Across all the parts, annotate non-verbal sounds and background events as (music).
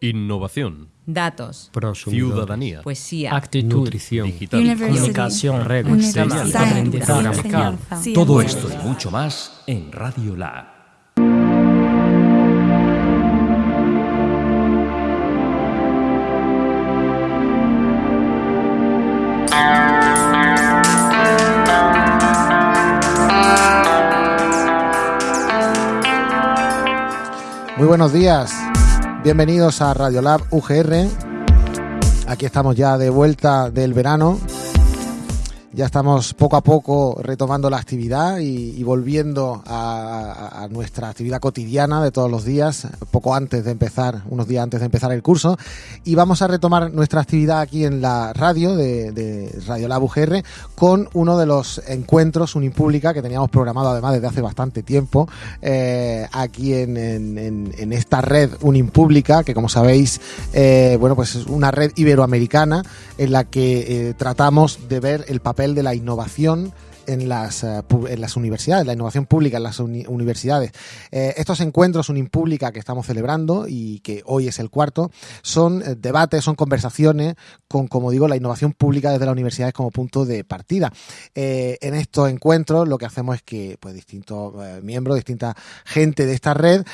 Innovación. Datos. Ciudadanía. Poesía. Actitud. Nutrición. Digital. Comunicación. Redes. Aprendizaje. Todo esto y mucho más en Radio Lab. Muy buenos días, bienvenidos a Radiolab UGR. Aquí estamos ya de vuelta del verano. Ya estamos poco a poco retomando la actividad y, volviendo a, nuestra actividad cotidiana de todos los días, poco antes de empezar, unos días antes de empezar el curso. Y vamos a retomar nuestra actividad aquí en la radio de, de Radiolab UGR con uno de los encuentros Unipública que teníamos programado además desde hace bastante tiempo eh, aquí en esta red Unimpública que como sabéis eh, bueno pues es una red iberoamericana en la que eh, tratamos de ver el papel de la innovación en las, eh, en las universidades, la innovación pública en las uni- universidades. Eh, estos encuentros Unimpública que estamos celebrando y que hoy es el cuarto, son eh, debates, son conversaciones con, como digo, la innovación pública desde las universidades como punto de partida. En estos encuentros lo que hacemos es que pues, distintos miembros, distinta gente de esta red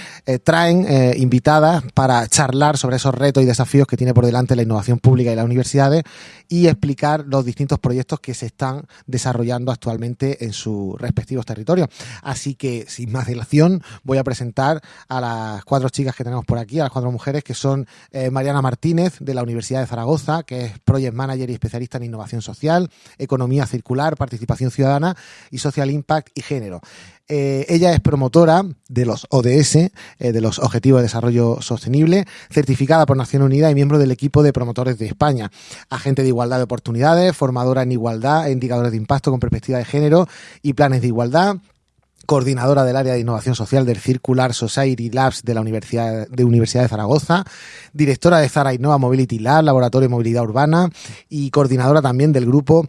traen invitadas para charlar sobre esos retos y desafíos que tiene por delante la innovación pública y las universidades y explicar los distintos proyectos que se están desarrollando actualmente en sus respectivos territorios. Así que, sin más dilación, voy a presentar a las cuatro chicas que tenemos por aquí, a las cuatro mujeres, que son eh, Mariana Martínez, de la Universidad de Zaragoza, que es Project Manager y especialista en innovación social, economía circular, participación ciudadana y social impact y género. Eh, ella es promotora de los ODS, eh, de los Objetivos de Desarrollo Sostenible, certificada por Naciones Unidas y miembro del equipo de promotores de España. Agente de igualdad de oportunidades, formadora en igualdad, e indicadores de impacto con perspectiva de género y planes de igualdad coordinadora del área de innovación social del Circular Society Labs de la Universidad de, Universidad de Zaragoza, directora de Zara Innova Mobility Lab, laboratorio de movilidad urbana y coordinadora también del grupo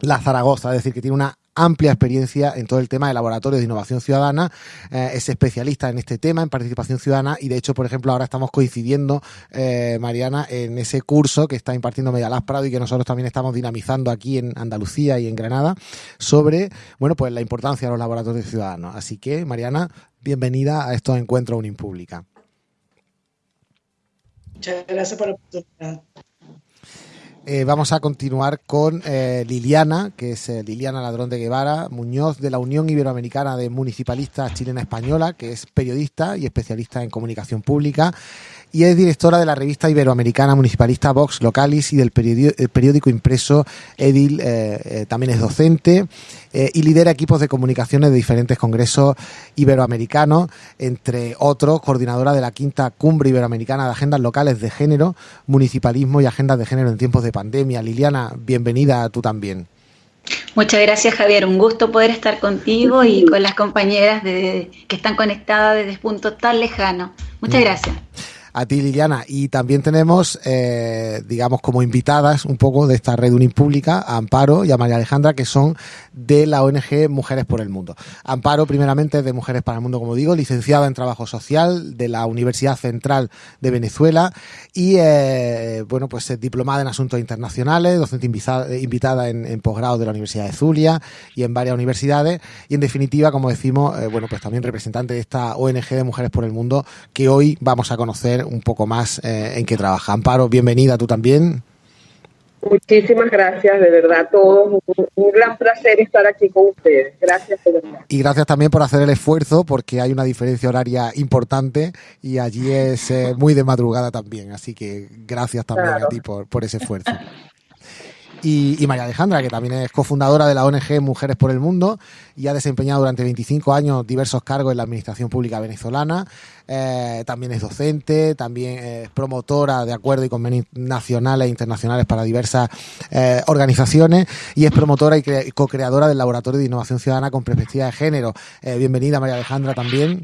La Zaragoza, es decir, que tiene una amplia experiencia en todo el tema de laboratorios de innovación ciudadana, eh, es especialista en este tema, en participación ciudadana y de hecho, por ejemplo, ahora estamos coincidiendo, eh, Mariana, en ese curso que está impartiendo Medialab Prado y que nosotros también estamos dinamizando aquí en Andalucía y en Granada sobre, bueno, pues la importancia de los laboratorios ciudadanos. Así que, Mariana, bienvenida a estos encuentros Unimpública. Muchas gracias por la oportunidad. Eh, vamos a continuar con eh, Liliana, que es eh, Liliana Ladrón de Guevara, Muñoz de la Unión Iberoamericana de Municipalistas Chilena Española, que es periodista y especialista en comunicación pública, y es directora de la revista iberoamericana municipalista Vox Localis y del periódico impreso Edil, también es docente y lidera equipos de comunicaciones de diferentes congresos iberoamericanos, entre otros, coordinadora de la quinta cumbre iberoamericana de agendas locales de género, municipalismo y agendas de género en tiempos de pandemia. Liliana, bienvenida tú también. Muchas gracias Javier, un gusto poder estar contigo y con las compañeras de, que están conectadas desde puntos tan lejanos. Muchas Mm. gracias. A ti, Liliana. Y también tenemos, eh, digamos, como invitadas un poco de esta red Unipública a Amparo y a María Alejandra, que son de la ONG Mujeres por el Mundo. Amparo, primeramente, de Mujeres para el Mundo, como digo, licenciada en Trabajo Social de la Universidad Central de Venezuela y, eh, bueno, pues es diplomada en Asuntos Internacionales, docente invitada en, en posgrado de la Universidad de Zulia y en varias universidades. Y, en definitiva, como decimos, eh, bueno, pues también representante de esta ONG de Mujeres por el Mundo, que hoy vamos a conocer un poco más eh, en qué trabaja. Amparo, bienvenida tú también. Muchísimas gracias, de verdad, a todos. Un, un gran placer estar aquí con ustedes. Gracias, de verdad. Y gracias también por hacer el esfuerzo, porque hay una diferencia horaria importante y allí es eh, muy de madrugada también. Así que gracias también Claro. a ti por, por ese esfuerzo. (laughs) Y, María Alejandra, que también es cofundadora de la ONG Mujeres por el Mundo y ha desempeñado durante 25 años diversos cargos en la Administración Pública venezolana. Eh, también es docente, también es promotora de acuerdos y convenios nacionales e internacionales para diversas eh, organizaciones y es promotora y cre- co-creadora del Laboratorio de Innovación Ciudadana con Perspectiva de Género. Eh, bienvenida, María Alejandra, también.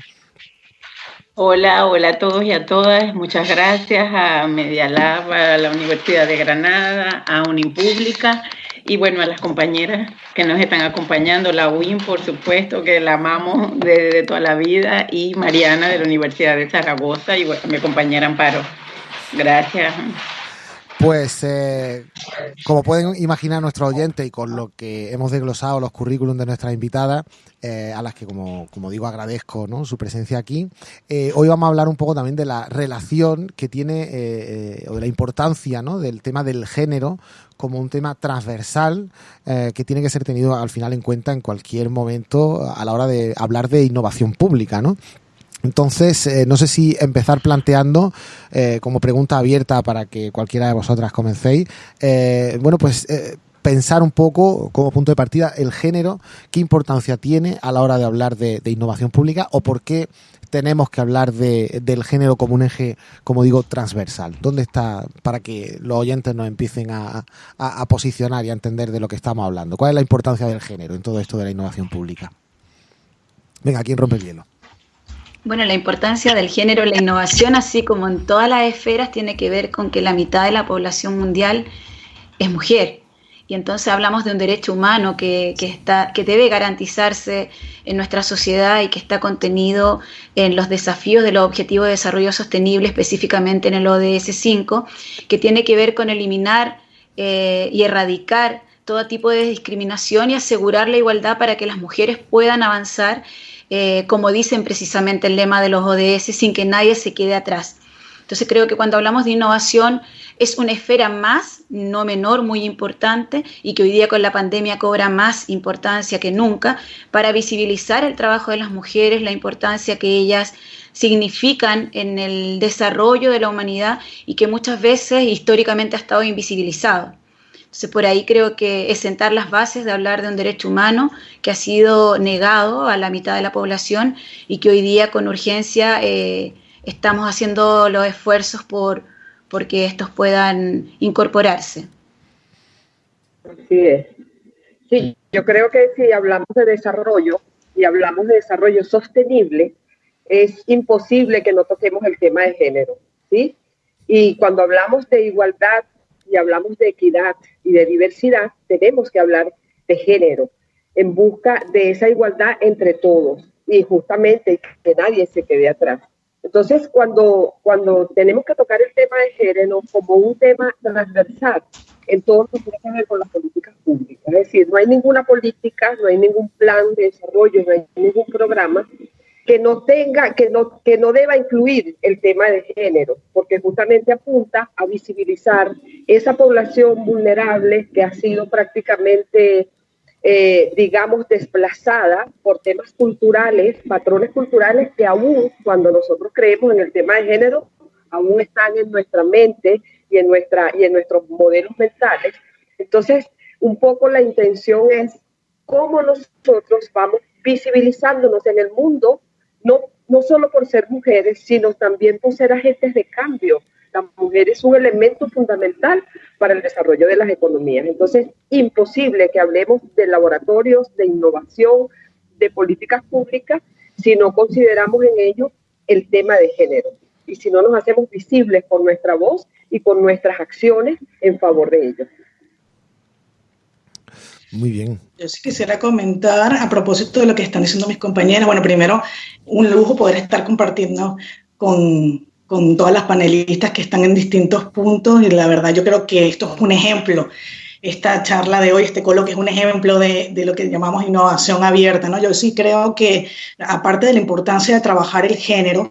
Hola, hola a todos y a todas. Muchas gracias a Media Lab, a la Universidad de Granada, a Unipública y bueno, a las compañeras que nos están acompañando, la UIN, por supuesto, que la amamos desde toda la vida, y Mariana de la Universidad de Zaragoza y bueno, mi compañera Amparo. Gracias. Pues eh, como pueden imaginar nuestros oyentes y con lo que hemos desglosado los currículums de nuestras invitadas, eh, a las que como, como digo agradezco su presencia aquí, eh, hoy vamos a hablar un poco también de la relación que tiene o de la importancia ¿no? del tema del género como un tema transversal que tiene que ser tenido al final en cuenta en cualquier momento a la hora de hablar de innovación pública, ¿no? Entonces, eh, no sé si empezar planteando eh, como pregunta abierta para que cualquiera de vosotras comencéis. Eh, bueno, pues pensar un poco como punto de partida el género, qué importancia tiene a la hora de hablar de, innovación pública o por qué tenemos que hablar de, del género como un eje, como digo, transversal. ¿Dónde está para que los oyentes nos empiecen a, a posicionar y a entender de lo que estamos hablando? ¿Cuál es la importancia del género en todo esto de la innovación pública? Venga, ¿quién rompe el hielo? Bueno, la importancia del género la innovación, así como en todas las esferas, tiene que ver con que la mitad de la población mundial es mujer. Y entonces hablamos de un derecho humano que, está, que debe garantizarse en nuestra sociedad y que está contenido en los desafíos de los Objetivos de Desarrollo Sostenible, específicamente en el ODS 5, que tiene que ver con eliminar eh, y erradicar todo tipo de discriminación y asegurar la igualdad para que las mujeres puedan avanzar eh, como dicen precisamente el lema de los ODS, sin que nadie se quede atrás. Entonces creo que cuando hablamos de innovación es una esfera más, no menor, muy importante y que hoy día con la pandemia cobra más importancia que nunca para visibilizar el trabajo de las mujeres, la importancia que ellas significan en el desarrollo de la humanidad y que muchas veces históricamente ha estado invisibilizado. Por ahí creo que es sentar las bases de hablar de un derecho humano que ha sido negado a la mitad de la población y que hoy día con urgencia eh, estamos haciendo los esfuerzos por, que estos puedan incorporarse. Así es. Sí, yo creo que si hablamos de desarrollo y hablamos de desarrollo sostenible, es imposible que no toquemos el tema de género, ¿sí? Y cuando hablamos de igualdad y hablamos de equidad y de diversidad, tenemos que hablar de género en busca de esa igualdad entre todos y justamente que nadie se quede atrás. Entonces, cuando, cuando tenemos que tocar el tema de género como un tema transversal en todo lo que tiene que ver con las políticas públicas, es decir, no hay ninguna política, no hay ningún plan de desarrollo, no hay ningún programa que no tenga, que no, que no deba incluir el tema de género, porque justamente apunta a visibilizar esa población vulnerable que ha sido prácticamente, eh, digamos, desplazada por temas culturales, patrones culturales que aún cuando nosotros creemos en el tema de género, aún están en nuestra mente y en, nuestra, y en nuestros modelos mentales. Entonces, un poco la intención es cómo nosotros vamos visibilizándonos en el mundo no, no solo por ser mujeres, sino también por ser agentes de cambio. La mujer es un elemento fundamental para el desarrollo de las economías. Entonces, imposible que hablemos de laboratorios, de innovación, de políticas públicas, si no consideramos en ello el tema de género y si no nos hacemos visibles con nuestra voz y con nuestras acciones en favor de ellos. Muy bien. Yo sí quisiera comentar a propósito de lo que están diciendo mis compañeras. Bueno, primero, un lujo poder estar compartiendo con, con todas las panelistas que están en distintos puntos y la verdad yo creo que esto es un ejemplo esta charla de hoy, este coloquio es un ejemplo de, de, lo que llamamos innovación abierta. ¿no? Yo sí creo que, aparte de la importancia de trabajar el género,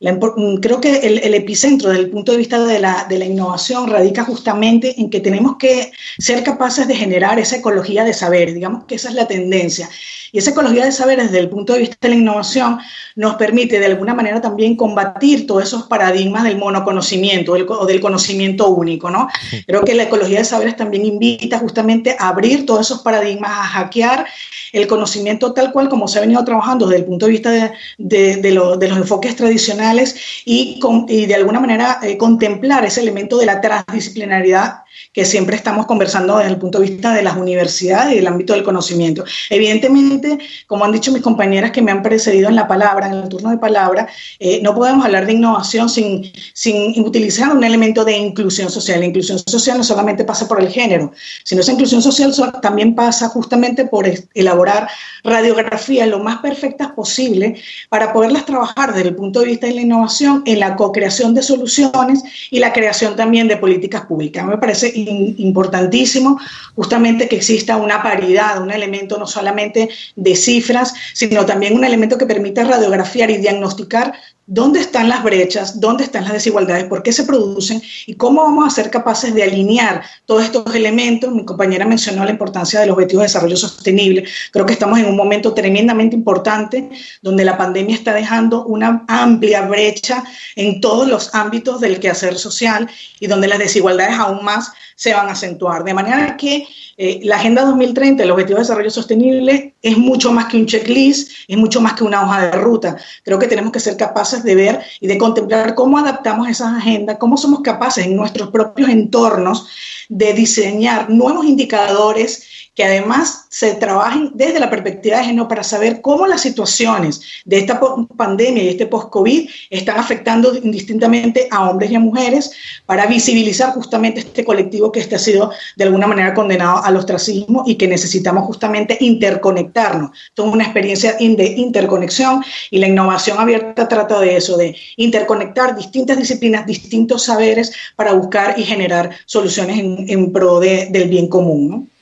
mm, creo que el, el, epicentro desde el punto de vista de la, de la innovación radica justamente en que tenemos que ser capaces de generar esa ecología de saber, digamos que esa es la tendencia. Y esa ecología de saber desde el punto de vista de la innovación nos permite de alguna manera también combatir todos esos paradigmas del monoconocimiento o del conocimiento único. ¿no? Creo que la ecología de saberes también invita justamente a abrir todos esos paradigmas, a hackear el conocimiento tal cual como se ha venido trabajando desde el punto de vista de, de, de, los enfoques tradicionales y, con, y de alguna manera eh, contemplar ese elemento de la transdisciplinaridad que siempre estamos conversando desde el punto de vista de las universidades y del ámbito del conocimiento. Evidentemente, como han dicho mis compañeras que me han precedido en la palabra, en el turno de palabra, eh, no podemos hablar de innovación sin, sin utilizar un elemento de inclusión social. La inclusión social no solamente pasa por el género, sino esa inclusión social también pasa justamente por elaborar radiografías lo más perfectas posible para poderlas trabajar desde el punto de vista de la innovación en la co-creación de soluciones y la creación también de políticas públicas. Me parece importantísimo justamente que exista una paridad, un elemento no solamente de cifras, sino también un elemento que permita radiografiar y diagnosticar dónde están las brechas, dónde están las desigualdades, por qué se producen y cómo vamos a ser capaces de alinear todos estos elementos. Mi compañera mencionó la importancia de los objetivos de desarrollo sostenible. Creo que estamos en un momento tremendamente importante donde la pandemia está dejando una amplia brecha en todos los ámbitos del quehacer social y donde las desigualdades aún más se van a acentuar. De manera que eh, la Agenda 2030, el Objetivo de Desarrollo Sostenible, es mucho más que un checklist, es mucho más que una hoja de ruta. Creo que tenemos que ser capaces de ver y de contemplar cómo adaptamos esas agendas, cómo somos capaces en nuestros propios entornos de diseñar nuevos indicadores que además se trabajen desde la perspectiva de género para saber cómo las situaciones de esta pandemia y este post-COVID están afectando indistintamente a hombres y a mujeres para visibilizar justamente este colectivo que este ha sido de alguna manera condenado al ostracismo y que necesitamos justamente interconectarnos. Esto es una experiencia de interconexión y la innovación abierta trata de eso, de interconectar distintas disciplinas, distintos saberes para buscar y generar soluciones en, pro del bien común. ¿no?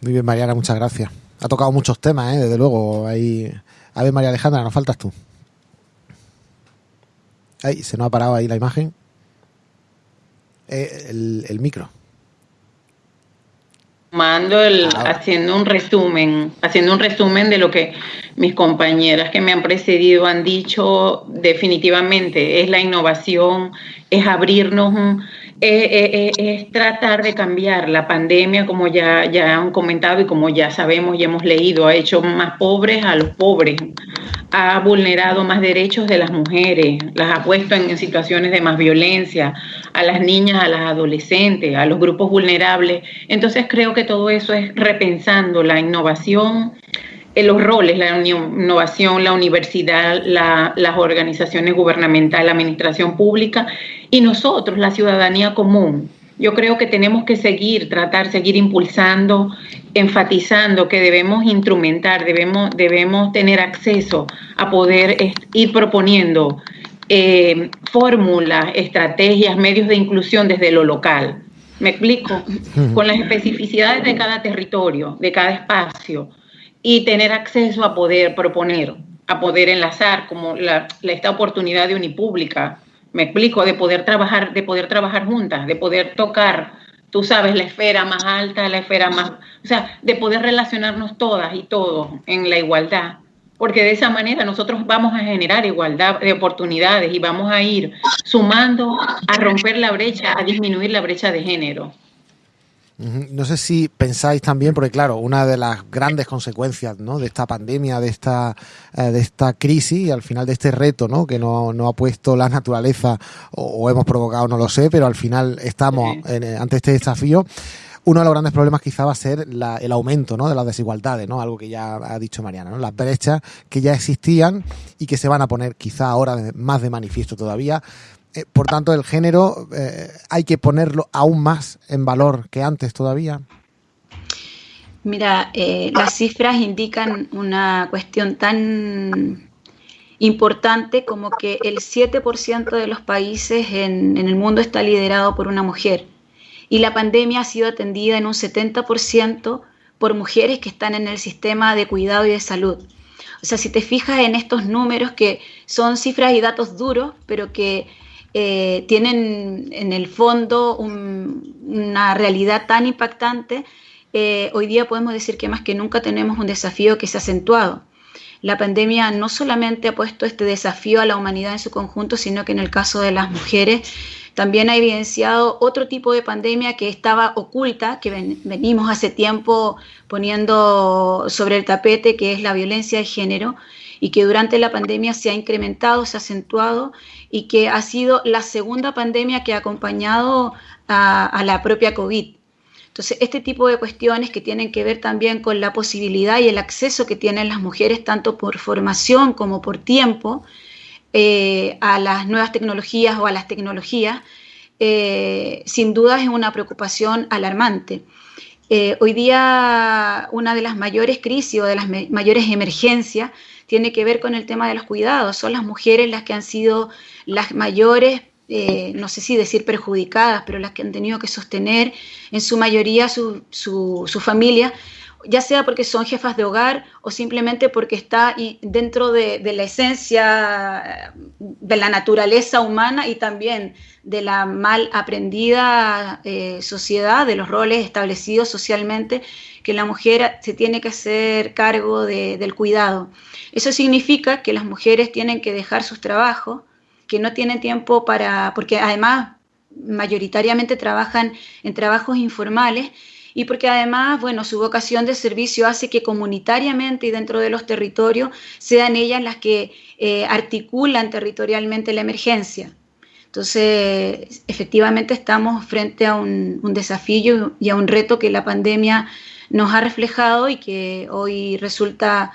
Muy bien, Mariana, muchas gracias. Ha tocado muchos temas, ¿eh? desde luego. Ahí... A ver, María Alejandra, nos faltas tú. Ahí, se nos ha parado ahí la imagen. Eh, el, micro. Mando el, haciendo un resumen, haciendo un resumen de lo que mis compañeras que me han precedido han dicho definitivamente, es la innovación, es abrirnos es tratar de cambiar. La pandemia, como ya, ya han comentado y como ya sabemos y hemos leído, ha hecho más pobres a los pobres, ha vulnerado más derechos de las mujeres, las ha puesto en situaciones de más violencia, a las niñas, a las adolescentes, a los grupos vulnerables. Entonces creo que todo eso es repensando la innovación los roles, la innovación, la universidad, las organizaciones gubernamentales, la administración pública y nosotros, la ciudadanía común. Yo creo que tenemos que seguir, tratar, seguir impulsando, enfatizando que debemos instrumentar, debemos, debemos tener acceso a poder ir proponiendo eh, fórmulas, estrategias, medios de inclusión desde lo local. Me explico, con las especificidades de cada territorio, de cada espacio y tener acceso a poder proponer, a poder enlazar, como la, esta oportunidad de Unipública, me explico, de poder trabajar, de poder trabajar juntas, de poder tocar, tú sabes, la esfera más alta, la esfera más, o sea, de poder relacionarnos todas y todos en la igualdad, porque de esa manera nosotros vamos a generar igualdad de oportunidades y vamos a ir sumando a romper la brecha, a disminuir la brecha de género. No sé si pensáis también, porque claro, una de las grandes consecuencias ¿no? de esta pandemia, de esta, eh, de esta crisis y al final de este reto ¿no? que no, ha puesto la naturaleza o, hemos provocado, no lo sé, pero al final estamos eh, ante este desafío. Uno de los grandes problemas quizá va a ser el aumento ¿no? de las desigualdades, ¿no? algo que ya ha dicho Mariana, ¿no? las brechas que ya existían y que se van a poner quizá ahora más de manifiesto todavía eh, por tanto, el género eh, hay que ponerlo aún más en valor que antes todavía. Mira, eh, las cifras indican una cuestión tan importante como que el 7% de los países en, en, el mundo está liderado por una mujer y la pandemia ha sido atendida en un 70% por mujeres que están en el sistema de cuidado y de salud. O sea, si te fijas en estos números que son cifras y datos duros, pero que eh, tienen en el fondo una realidad tan impactante, eh, hoy día podemos decir que más que nunca tenemos un desafío que se ha acentuado. La pandemia no solamente ha puesto este desafío a la humanidad en su conjunto, sino que en el caso de las mujeres también ha evidenciado otro tipo de pandemia que estaba oculta, que venimos hace tiempo poniendo sobre el tapete, que es la violencia de género, y que durante la pandemia se ha incrementado, se ha acentuado y que ha sido la segunda pandemia que ha acompañado a, la propia COVID. Entonces, este tipo de cuestiones que tienen que ver también con la posibilidad y el acceso que tienen las mujeres, tanto por formación como por tiempo, eh, a las nuevas tecnologías o a las tecnologías, eh, sin duda es una preocupación alarmante. Eh, hoy día una de las mayores crisis o de las mayores emergencias tiene que ver con el tema de los cuidados. Son las mujeres las que han sido las mayores, eh, no sé si decir perjudicadas, pero las que han tenido que sostener en su mayoría su, su, su familia ya sea porque son jefas de hogar o simplemente porque está dentro de, la esencia de la naturaleza humana y también de la mal aprendida eh, sociedad, de los roles establecidos socialmente, que la mujer se tiene que hacer cargo del cuidado. Eso significa que las mujeres tienen que dejar sus trabajos, que no tienen tiempo para, porque además mayoritariamente trabajan en trabajos informales, y porque además, bueno, su vocación de servicio hace que comunitariamente y dentro de los territorios sean ellas las que eh, articulan territorialmente la emergencia. Entonces, efectivamente estamos frente a un, desafío y a un reto que la pandemia nos ha reflejado y que hoy resulta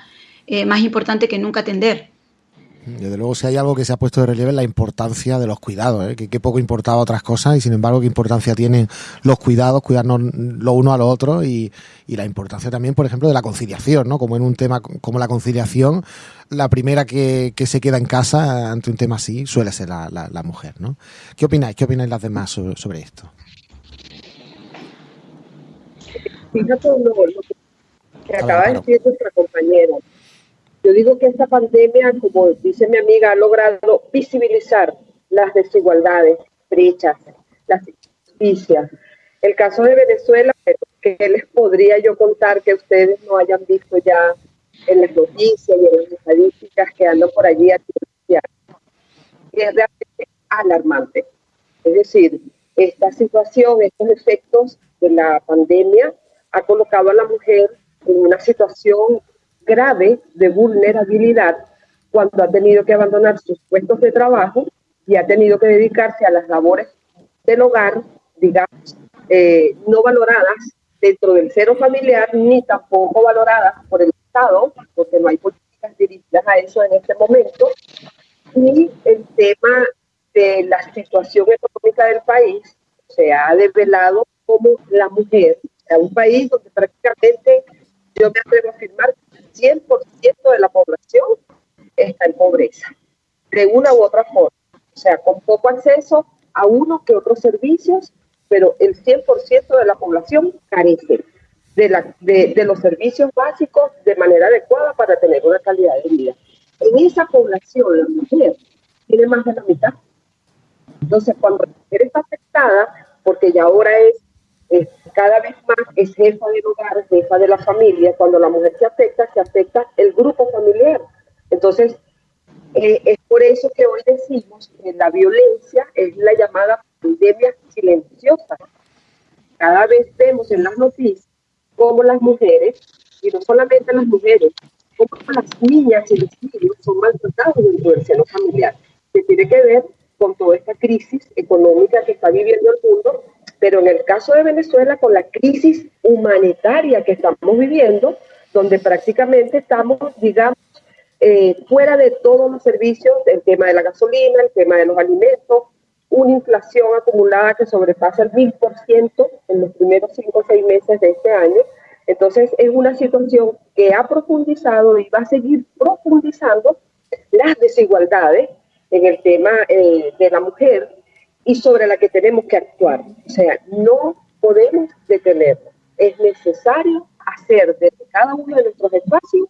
eh, más importante que nunca atender. Desde luego, si hay algo que se ha puesto de relieve es la importancia de los cuidados, ¿eh? que, poco importaba otras cosas y sin embargo qué importancia tienen los cuidados, cuidarnos lo uno a lo otro y, la importancia también, por ejemplo, de la conciliación, ¿no? Como en un tema como la conciliación, la primera que, se queda en casa ante un tema así suele ser la, mujer, ¿no? ¿Qué opináis? ¿Qué opináis las demás sobre, esto? Fíjate lo, que acaba de decir nuestra compañera yo digo que esta pandemia, como dice mi amiga, ha logrado visibilizar las desigualdades, brechas, las injusticias. El caso de Venezuela, que les podría yo contar que ustedes no hayan visto ya en las noticias y en las estadísticas que andan por allí es realmente alarmante. Es decir, esta situación, estos efectos de la pandemia ha colocado a la mujer en una situación grave de vulnerabilidad cuando ha tenido que abandonar sus puestos de trabajo y ha tenido que dedicarse a las labores del hogar, digamos, eh, no valoradas dentro del cero familiar ni tampoco valoradas por el Estado, porque no hay políticas dirigidas a eso en este momento, y el tema de la situación económica del país se ha desvelado como la mujer, o un país donde prácticamente yo me atrevo a afirmar 100% de la población está en pobreza, de una u otra forma. O sea, con poco acceso a uno que otros servicios, pero el 100% de la población carece de, la, de, los servicios básicos de manera adecuada para tener una calidad de vida. En esa población, la mujer tiene más de la mitad. Entonces, cuando la mujer está afectada, porque ya ahora es cada vez más es jefa del hogar, jefa de la familia. Cuando la mujer se afecta, se afecta el grupo familiar. Entonces, eh, es por eso que hoy decimos que la violencia es la llamada pandemia silenciosa. Cada vez vemos en las noticias cómo las mujeres, y no solamente las mujeres, como las niñas y los niños son maltratados dentro del seno familiar, que tiene que ver con toda esta crisis económica que está viviendo el mundo pero en el caso de Venezuela, con la crisis humanitaria que estamos viviendo, donde prácticamente estamos, digamos, eh, fuera de todos los servicios, el tema de la gasolina, el tema de los alimentos, una inflación acumulada que sobrepasa el 1000% en los primeros cinco o seis meses de este año. Entonces es una situación que ha profundizado y va a seguir profundizando las desigualdades en el tema eh, de la mujer y sobre la que tenemos que actuar. O sea, no podemos detenernos. Es necesario hacer desde cada uno de nuestros espacios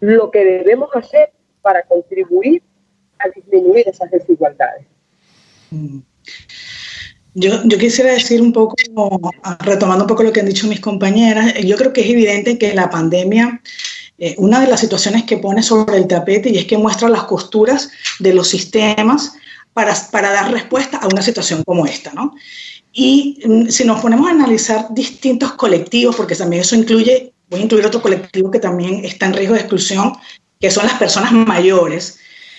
lo que debemos hacer para contribuir a disminuir esas desigualdades. Mm. Yo, yo, quisiera decir un poco, retomando un poco lo que han dicho mis compañeras, yo creo que es evidente que la pandemia, eh, una de las situaciones que pone sobre el tapete y es que muestra las costuras de los sistemas para, para dar respuesta a una situación como esta, ¿no? Y mm, si nos ponemos a analizar distintos colectivos, porque también eso incluye, voy a incluir otro colectivo que también está en riesgo de exclusión, que son las personas mayores,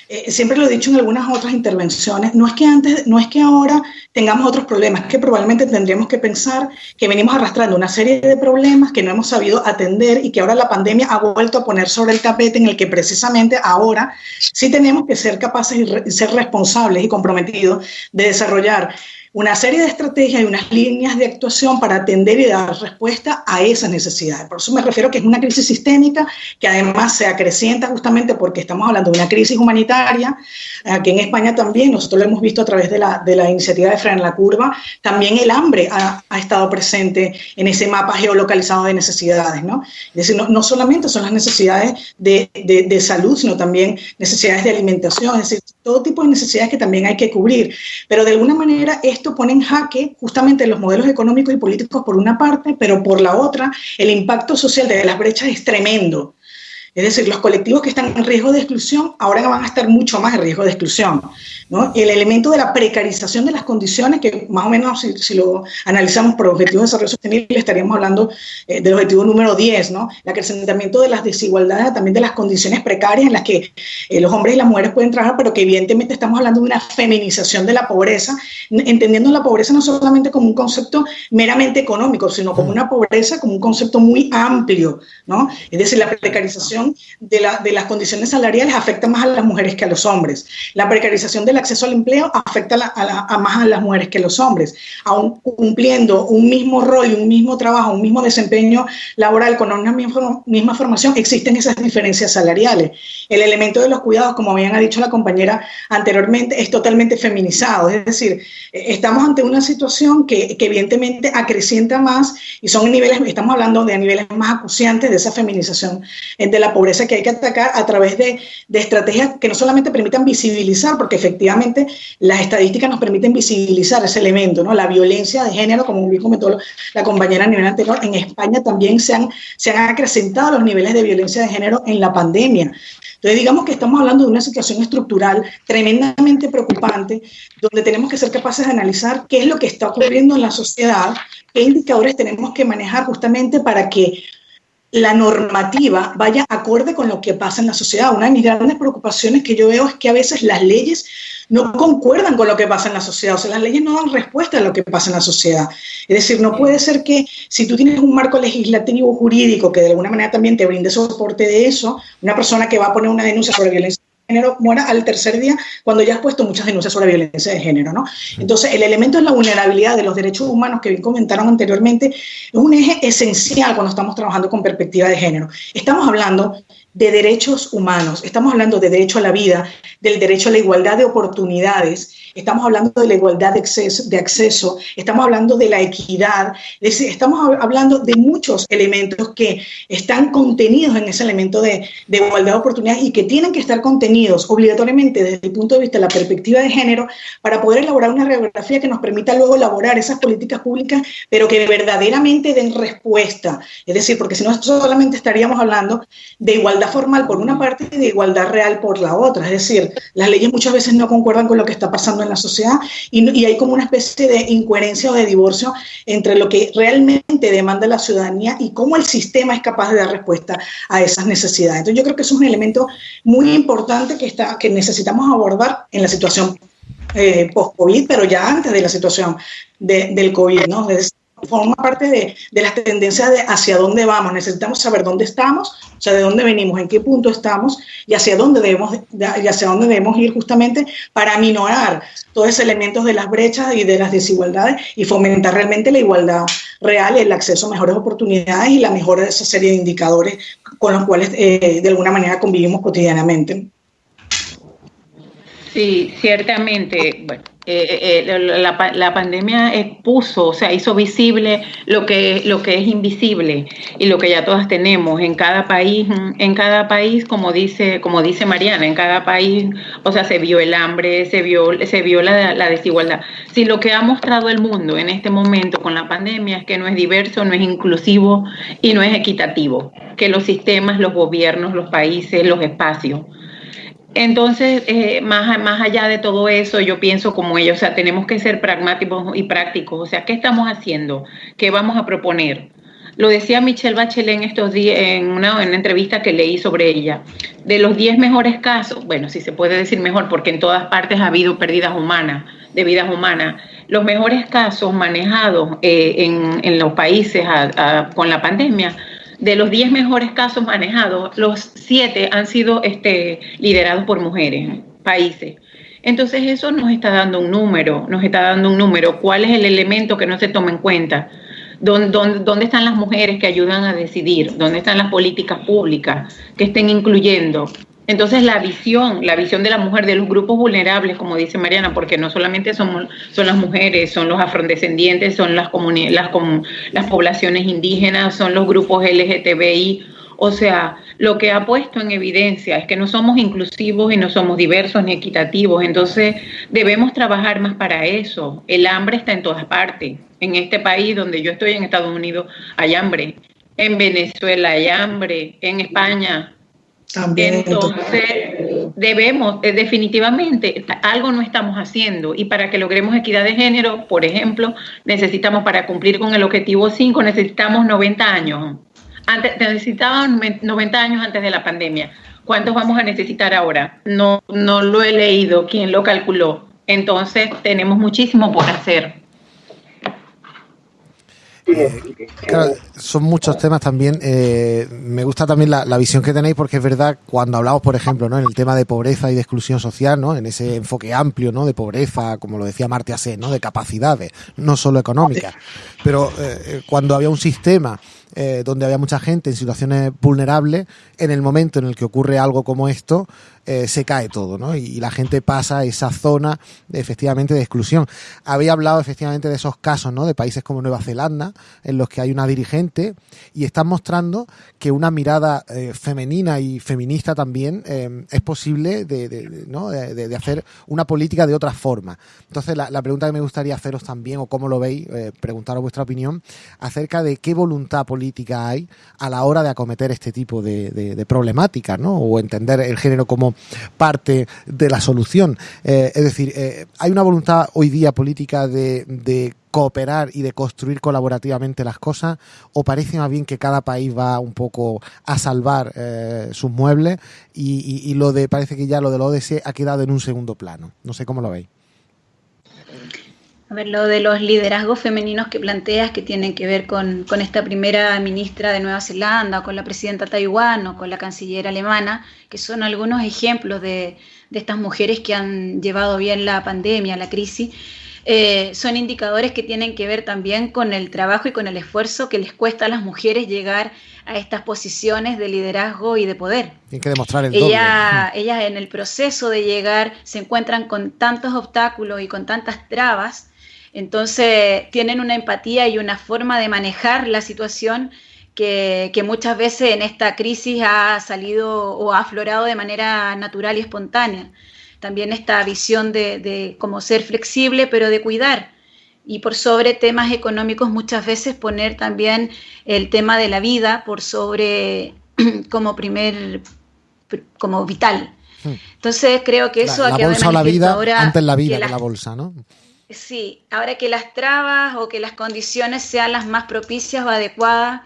eh, siempre lo he dicho en algunas otras intervenciones, no es que antes, no es que ahora tengamos otros problemas, es que probablemente tendríamos que pensar que venimos arrastrando una serie de problemas que no hemos sabido atender y que ahora la pandemia ha vuelto a poner sobre el tapete en el que precisamente ahora sí tenemos que ser capaces y ser responsables y comprometidos de desarrollar una serie de estrategias y unas líneas de actuación para atender y dar respuesta a esas necesidades. Por eso me refiero que es una crisis sistémica que además se acrecienta justamente porque estamos hablando de una crisis humanitaria, aquí en España también, nosotros lo hemos visto a través de la, de la iniciativa de Fran la Curva, también el hambre ha, ha, estado presente en ese mapa geolocalizado de necesidades, ¿no? Es decir, no, no solamente son las necesidades de, de, de salud, sino también necesidades de alimentación, es decir, todo tipo de necesidades que también hay que cubrir, pero de alguna manera esto pone en jaque justamente los modelos económicos y políticos por una parte, pero por la otra, el impacto social de las brechas es tremendo. Es decir, los colectivos que están en riesgo de exclusión ahora van a estar mucho más en riesgo de exclusión. ¿no? El elemento de la precarización de las condiciones, que más o menos si, lo analizamos por objetivos de desarrollo sostenible, estaríamos hablando eh, del objetivo número 10, ¿no? el acrecentamiento de las desigualdades, también de las condiciones precarias en las que eh, los hombres y las mujeres pueden trabajar, pero que evidentemente estamos hablando de una feminización de la pobreza, entendiendo la pobreza no solamente como un concepto meramente económico, sino como una pobreza, como un concepto muy amplio. ¿no? Es decir, la precarización de, la, de, las condiciones salariales afecta más a las mujeres que a los hombres. La precarización del acceso al empleo afecta a, más a las mujeres que a los hombres. Aún cumpliendo un mismo rol un mismo trabajo, un mismo desempeño laboral con una misma, formación, existen esas diferencias salariales. El elemento de los cuidados, como bien ha dicho la compañera anteriormente, es totalmente feminizado. Es decir, estamos ante una situación que, que evidentemente acrecienta más y son niveles, estamos hablando de niveles más acuciantes de esa feminización de la pobreza que hay que atacar a través de, de, estrategias que no solamente permitan visibilizar, porque efectivamente las estadísticas nos permiten visibilizar ese elemento, ¿no? La violencia de género, como bien comentó la compañera a nivel anterior, en España también se han, se han acrecentado los niveles de violencia de género en la pandemia. Entonces, digamos que estamos hablando de una situación estructural tremendamente preocupante, donde tenemos que ser capaces de analizar qué es lo que está ocurriendo en la sociedad, qué indicadores tenemos que manejar justamente para que la normativa vaya acorde con lo que pasa en la sociedad. Una de mis grandes preocupaciones que yo veo es que a veces las leyes no concuerdan con lo que pasa en la sociedad, o sea, las leyes no dan respuesta a lo que pasa en la sociedad. Es decir, no puede ser que si tú tienes un marco legislativo jurídico que de alguna manera también te brinde soporte de eso, una persona que va a poner una denuncia sobre violencia género muera al tercer día cuando ya has puesto muchas denuncias sobre violencia de género, ¿no? Entonces, el elemento de la vulnerabilidad de los derechos humanos que bien comentaron anteriormente es un eje esencial cuando estamos trabajando con perspectiva de género. Estamos hablando de derechos humanos, estamos hablando de derecho a la vida, del derecho a la igualdad de oportunidades, estamos hablando de la igualdad de acceso, estamos hablando de la equidad, estamos hablando de muchos elementos que están contenidos en ese elemento de, de, igualdad de oportunidades y que tienen que estar contenidos obligatoriamente desde el punto de vista de la perspectiva de género para poder elaborar una radiografía que nos permita luego elaborar esas políticas públicas, pero que verdaderamente den respuesta. Es decir, porque si no solamente estaríamos hablando de igualdad formal por una parte y de igualdad real por la otra. Es decir, las leyes muchas veces no concuerdan con lo que está pasando en la sociedad y, y, hay como una especie de incoherencia o de divorcio entre lo que realmente demanda la ciudadanía y cómo el sistema es capaz de dar respuesta a esas necesidades. Entonces yo creo que eso es un elemento muy importante que, está, que necesitamos abordar en la situación eh, post-COVID, pero ya antes de la situación de, del COVID, ¿no? Es forma parte de, de, las tendencias de hacia dónde vamos. Necesitamos saber dónde estamos, o sea, de dónde venimos, en qué punto estamos y hacia dónde debemos, y hacia dónde debemos ir justamente para minorar todos esos elementos de las brechas y de las desigualdades y fomentar realmente la igualdad real, el acceso a mejores oportunidades y la mejora de esa serie de indicadores con los cuales eh, de alguna manera convivimos cotidianamente. Sí, ciertamente. Bueno, eh, eh, la, la, pandemia expuso, o sea, hizo visible lo que, lo que es invisible y lo que ya todas tenemos en cada país, en cada país, como dice, como dice Mariana, en cada país, o sea, se vio el hambre, se vio, se vio la, la desigualdad. Si lo que ha mostrado el mundo en este momento con la pandemia es que no es diverso, no es inclusivo y no es equitativo, que los sistemas, los gobiernos, los países, los espacios entonces, eh, más, más allá de todo eso, yo pienso como ellos, o sea, tenemos que ser pragmáticos y prácticos, o sea, ¿qué estamos haciendo? ¿Qué vamos a proponer? Lo decía Michelle Bachelet en estos días, en una, en una entrevista que leí sobre ella. De los 10 mejores casos, bueno, si se puede decir mejor, porque en todas partes ha habido pérdidas humanas, de vidas humanas, los mejores casos manejados eh, en, en, los países con la pandemia, de los 10 mejores casos manejados, los 7 han sido este, liderados por mujeres, países. Entonces eso nos está dando un número, nos está dando un número. ¿Cuál es el elemento que no se toma en cuenta? ¿Dónde, están las mujeres que ayudan a decidir? ¿Dónde están las políticas públicas que estén incluyendo? Entonces la visión, la visión de la mujer, de los grupos vulnerables, como dice Mariana, porque no solamente son las mujeres, son los afrodescendientes, son las, las, las poblaciones indígenas, son los grupos LGTBI, o sea, lo que ha puesto en evidencia es que no somos inclusivos y no somos diversos ni equitativos. Entonces, debemos trabajar más para eso. El hambre está en todas partes. En este país donde yo estoy, en Estados Unidos, hay hambre. En Venezuela hay hambre. En España. También. Entonces, debemos, eh, definitivamente, algo no estamos haciendo. Y para que logremos equidad de género, por ejemplo, necesitamos, para cumplir con el objetivo 5, necesitamos 90 años antes, necesitaban 90 años antes de la pandemia. ¿Cuántos vamos a necesitar ahora? No, no lo he leído, quién lo calculó. Entonces tenemos muchísimo por hacer. Eh, son muchos temas también. Eh, me gusta también la, visión que tenéis porque es verdad cuando hablamos, por ejemplo, ¿no? en el tema de pobreza y de exclusión social, ¿no? en ese enfoque amplio ¿no? de pobreza, como lo decía Martia C, ¿no? de capacidades, no solo económicas. Pero eh, cuando había un sistema eh, donde había mucha gente en situaciones vulnerables, en el momento en el que ocurre algo como esto, eh, se cae todo, ¿no? Y, la gente pasa esa zona efectivamente de exclusión. Había hablado efectivamente de esos casos, ¿no? De países como Nueva Zelanda, en los que hay una dirigente y están mostrando que una mirada eh, femenina y feminista también es posible de, ¿no? de, hacer una política de otra forma. Entonces, la, pregunta que me gustaría haceros también, o cómo lo veis, preguntaros vuestra opinión, acerca de qué voluntad política política hay a la hora de acometer este tipo de, de, problemáticas, ¿no? O entender el género como parte de la solución. Eh, es decir, eh, hay una voluntad hoy día política de, cooperar y de construir colaborativamente las cosas, o parece más bien que cada país va un poco a salvar eh, sus muebles y, lo de parece que ya lo de la ODS ha quedado en un segundo plano. No sé cómo lo veis. A ver, lo de los liderazgos femeninos que planteas que tienen que ver con, esta primera ministra de Nueva Zelanda, o con la presidenta Taiwán o con la canciller alemana, que son algunos ejemplos de, estas mujeres que han llevado bien la pandemia, la crisis, eh, son indicadores que tienen que ver también con el trabajo y con el esfuerzo que les cuesta a las mujeres llegar a estas posiciones de liderazgo y de poder. Tienen que demostrar el Ella, (laughs) Ellas en el proceso de llegar se encuentran con tantos obstáculos y con tantas trabas entonces tienen una empatía y una forma de manejar la situación que, muchas veces en esta crisis ha salido o ha aflorado de manera natural y espontánea. También esta visión de, de como ser flexible, pero de cuidar. Y por sobre temas económicos muchas veces poner también el tema de la vida por sobre (clears throat) como primer, como vital. Hmm. Entonces creo que eso ha quedado bolsa la vida antes la vida que la bolsa, ¿no? Sí, ahora que las trabas o que las condiciones sean las más propicias o adecuadas,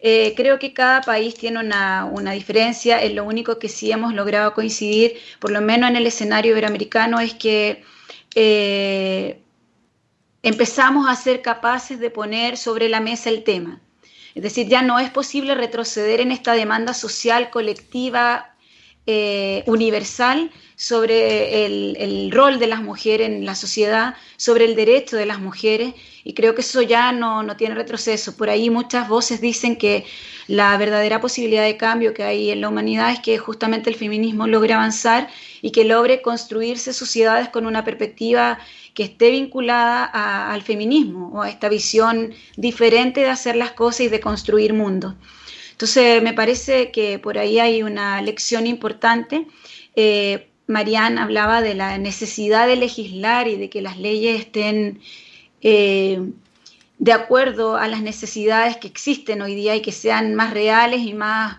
eh, creo que cada país tiene una, diferencia. Es lo único que sí hemos logrado coincidir, por lo menos en el escenario iberoamericano, es que eh, empezamos a ser capaces de poner sobre la mesa el tema. Es decir, ya no es posible retroceder en esta demanda social colectiva eh, universal sobre el, rol de las mujeres en la sociedad, sobre el derecho de las mujeres, y creo que eso ya no, no, tiene retroceso. Por ahí muchas voces dicen que la verdadera posibilidad de cambio que hay en la humanidad es que justamente el feminismo logre avanzar y que logre construirse sociedades con una perspectiva que esté vinculada al feminismo o a esta visión diferente de hacer las cosas y de construir mundos. Entonces, me parece que por ahí hay una lección importante. Eh, hablaba de la necesidad de legislar y de que las leyes estén eh, de acuerdo a las necesidades que existen hoy día y que sean más reales y más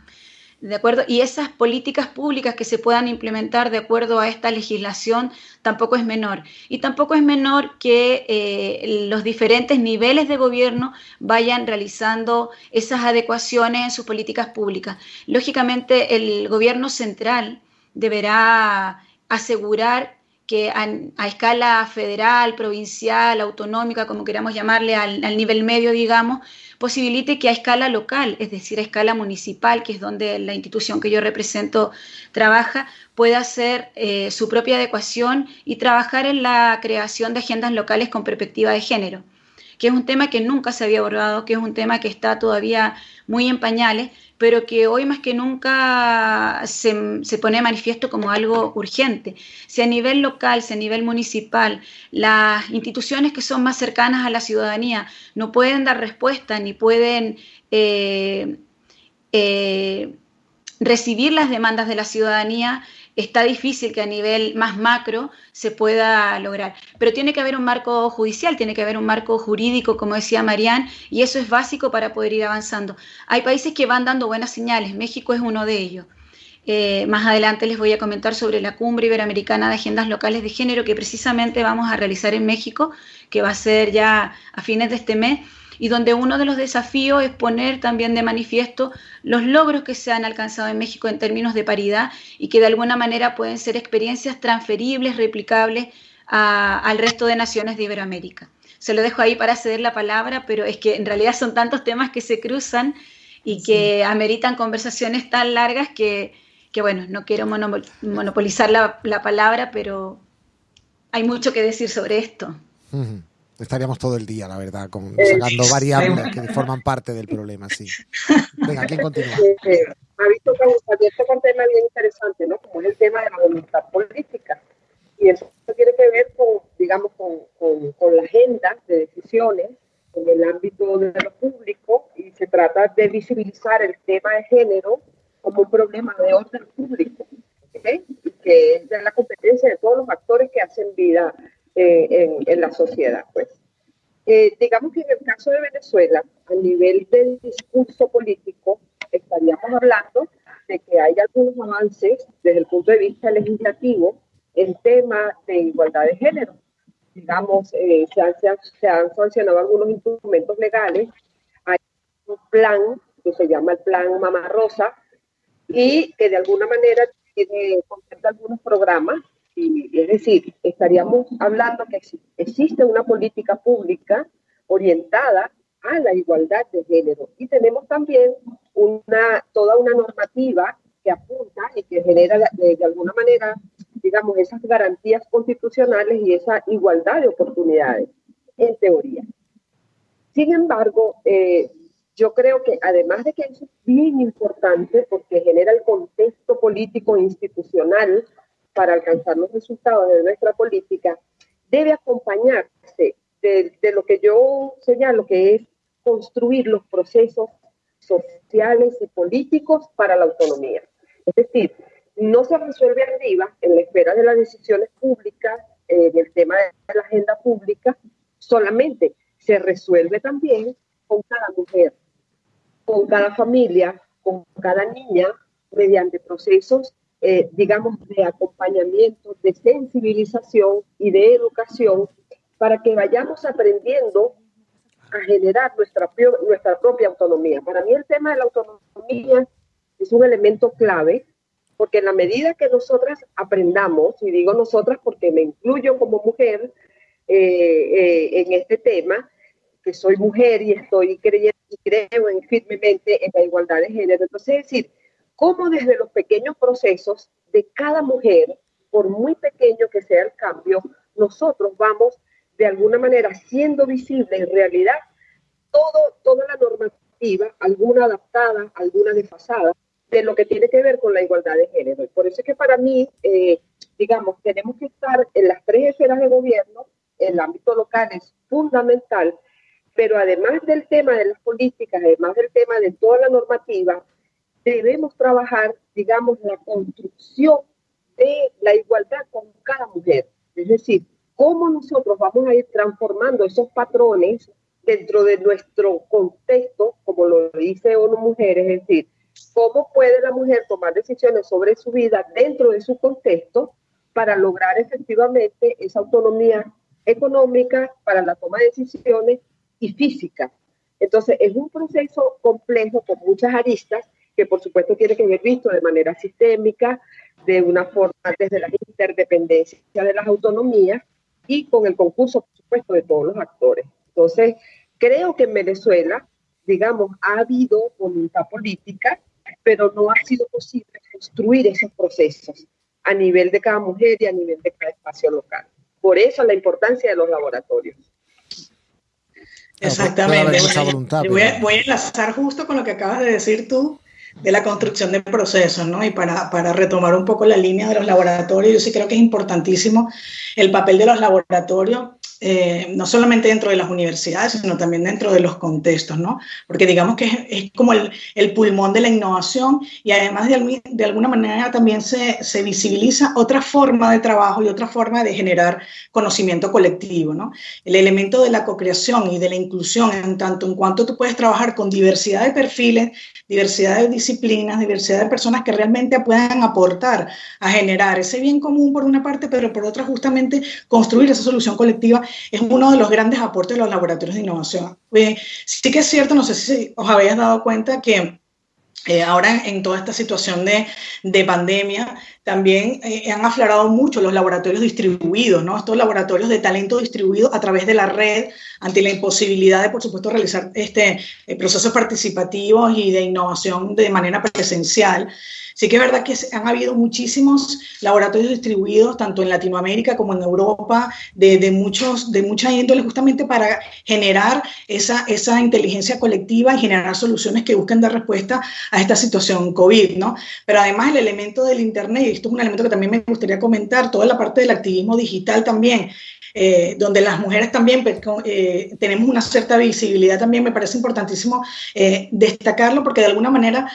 ¿De acuerdo? Y esas políticas públicas que se puedan implementar de acuerdo a esta legislación tampoco es menor. Y tampoco es menor que eh, los diferentes niveles de gobierno vayan realizando esas adecuaciones en sus políticas públicas. Lógicamente, el gobierno central deberá asegurar que a, escala federal, provincial, autonómica, como queramos llamarle, al, nivel medio, digamos, posibilite que a escala local, es decir, a escala municipal, que es donde la institución que yo represento trabaja, pueda hacer eh, su propia adecuación y trabajar en la creación de agendas locales con perspectiva de género que es un tema que nunca se había abordado, que es un tema que está todavía muy en pañales, pero que hoy más que nunca se, se, pone manifiesto como algo urgente. Si a nivel local, si a nivel municipal, las instituciones que son más cercanas a la ciudadanía no pueden dar respuesta ni pueden eh, eh, recibir las demandas de la ciudadanía, está difícil que a nivel más macro se pueda lograr. Pero tiene que haber un marco judicial, tiene que haber un marco jurídico, como decía Marían, y eso es básico para poder ir avanzando. Hay países que van dando buenas señales, México es uno de ellos. Eh, más adelante les voy a comentar sobre la cumbre iberoamericana de agendas locales de género que precisamente vamos a realizar en México, que va a ser ya a fines de este mes y donde uno de los desafíos es poner también de manifiesto los logros que se han alcanzado en México en términos de paridad y que de alguna manera pueden ser experiencias transferibles, replicables al resto de naciones de Iberoamérica. Se lo dejo ahí para ceder la palabra, pero es que en realidad son tantos temas que se cruzan y que ameritan conversaciones tan largas que, bueno, no quiero monopolizar la, palabra, pero hay mucho que decir sobre esto. Estaríamos todo el día, la verdad, con, sacando variables que (laughs) forman parte del problema, sí. Venga, ¿quién continúa? ha visto que abierto un tema bien interesante, ¿no? Como es el tema de la voluntad política. Y eso tiene que ver con, digamos, con, con, con la agenda de decisiones en el ámbito de lo público y se trata de visibilizar el tema de género como un problema de orden público, ¿okay? que es de la competencia de todos los actores que hacen vida eh, en, la sociedad. Pues. Eh, digamos que en el caso de Venezuela, a nivel del discurso político, estaríamos hablando de que hay algunos avances desde el punto de vista legislativo en tema de igualdad de género. Digamos, eh, se, han, se, han, sancionado algunos instrumentos legales, hay un plan que se llama el Plan Mamá Rosa y que de alguna manera tiene, algunos programas es decir, estaríamos hablando que existe una política pública orientada a la igualdad de género. Y tenemos también toda una normativa que apunta y que genera de, alguna manera, digamos, esas garantías constitucionales y esa igualdad de oportunidades, en teoría. Sin embargo, eh, yo creo que además de que eso es bien importante porque genera el contexto político e institucional para alcanzar los resultados de nuestra política debe acompañarse de, lo que yo señalo que es construir los procesos sociales y políticos para la autonomía. Es decir, no se resuelve arriba, en la esfera de las decisiones públicas, en el tema de la agenda pública, solamente se resuelve también con cada mujer, con cada familia, con cada niña, mediante procesos eh, digamos, de acompañamiento, de sensibilización y de educación para que vayamos aprendiendo a generar nuestra, nuestra propia autonomía. Para mí el tema de la autonomía es un elemento clave porque en la medida que nosotras aprendamos, y digo nosotras porque me incluyo como mujer eh, eh, en este tema, que soy mujer y estoy creyendo y creo en, firmemente en la igualdad de género. Entonces, es decir, cómo desde los pequeños procesos de cada mujer, por muy pequeño que sea el cambio, nosotros vamos de alguna manera siendo visible en realidad todo, toda la normativa, alguna adaptada, alguna desfasada, de lo que tiene que ver con la igualdad de género. Y por eso es que para mí, eh, digamos, tenemos que estar en las tres esferas de gobierno, el ámbito local es fundamental, pero además del tema de las políticas, además del tema de toda la normativa, debemos trabajar, digamos, la construcción de la igualdad con cada mujer. Es decir, cómo nosotros vamos a ir transformando esos patrones dentro de nuestro contexto, como lo dice ONU Mujeres, es decir, cómo puede la mujer tomar decisiones sobre su vida dentro de su contexto para lograr efectivamente esa autonomía económica para la toma de decisiones y física. Entonces, es un proceso complejo con muchas aristas que por supuesto tiene que ser visto de manera sistémica, de una forma desde la interdependencia de las autonomías y con el concurso, por supuesto, de todos los actores. Entonces, creo que en Venezuela, digamos, ha habido voluntad política, pero no ha sido posible construir esos procesos a nivel de cada mujer y a nivel de cada espacio local. Por eso la importancia de los laboratorios. Exactamente. voy, a, voy, a, enlazar justo con lo que acabas de decir tú de la construcción de procesos, ¿no? Y para, para, retomar un poco la línea de los laboratorios, yo sí creo que es importantísimo el papel de los laboratorios eh, no solamente dentro de las universidades, sino también dentro de los contextos, ¿no? Porque digamos que es, como el, el, pulmón de la innovación y además de, de alguna manera también se, se, visibiliza otra forma de trabajo y otra forma de generar conocimiento colectivo, ¿no? El elemento de la co-creación y de la inclusión en tanto en cuanto tú puedes trabajar con diversidad de perfiles, diversidad de disciplinas, diversidad de personas que realmente puedan aportar a generar ese bien común por una parte, pero por otra justamente construir esa solución colectiva es uno de los grandes aportes de los laboratorios de innovación. Eh, sí que es cierto, no sé si os habéis dado cuenta que eh, ahora en toda esta situación de, de pandemia, también eh, han aflorado mucho los laboratorios distribuidos, ¿no? Estos laboratorios de talento distribuido a través de la red, ante la imposibilidad de, por supuesto, realizar este, procesos participativos y de innovación de manera presencial. Sí que es verdad que han habido muchísimos laboratorios distribuidos, tanto en Latinoamérica como en Europa, de, de muchos, de mucha índole, justamente para generar esa, esa inteligencia colectiva y generar soluciones que busquen dar respuesta a esta situación COVID, ¿no? Pero además el elemento del Internet, esto es un elemento que también me gustaría comentar, toda la parte del activismo digital también, eh, donde las mujeres también pues, eh, tenemos una cierta visibilidad, también me parece importantísimo eh, destacarlo porque de alguna manera,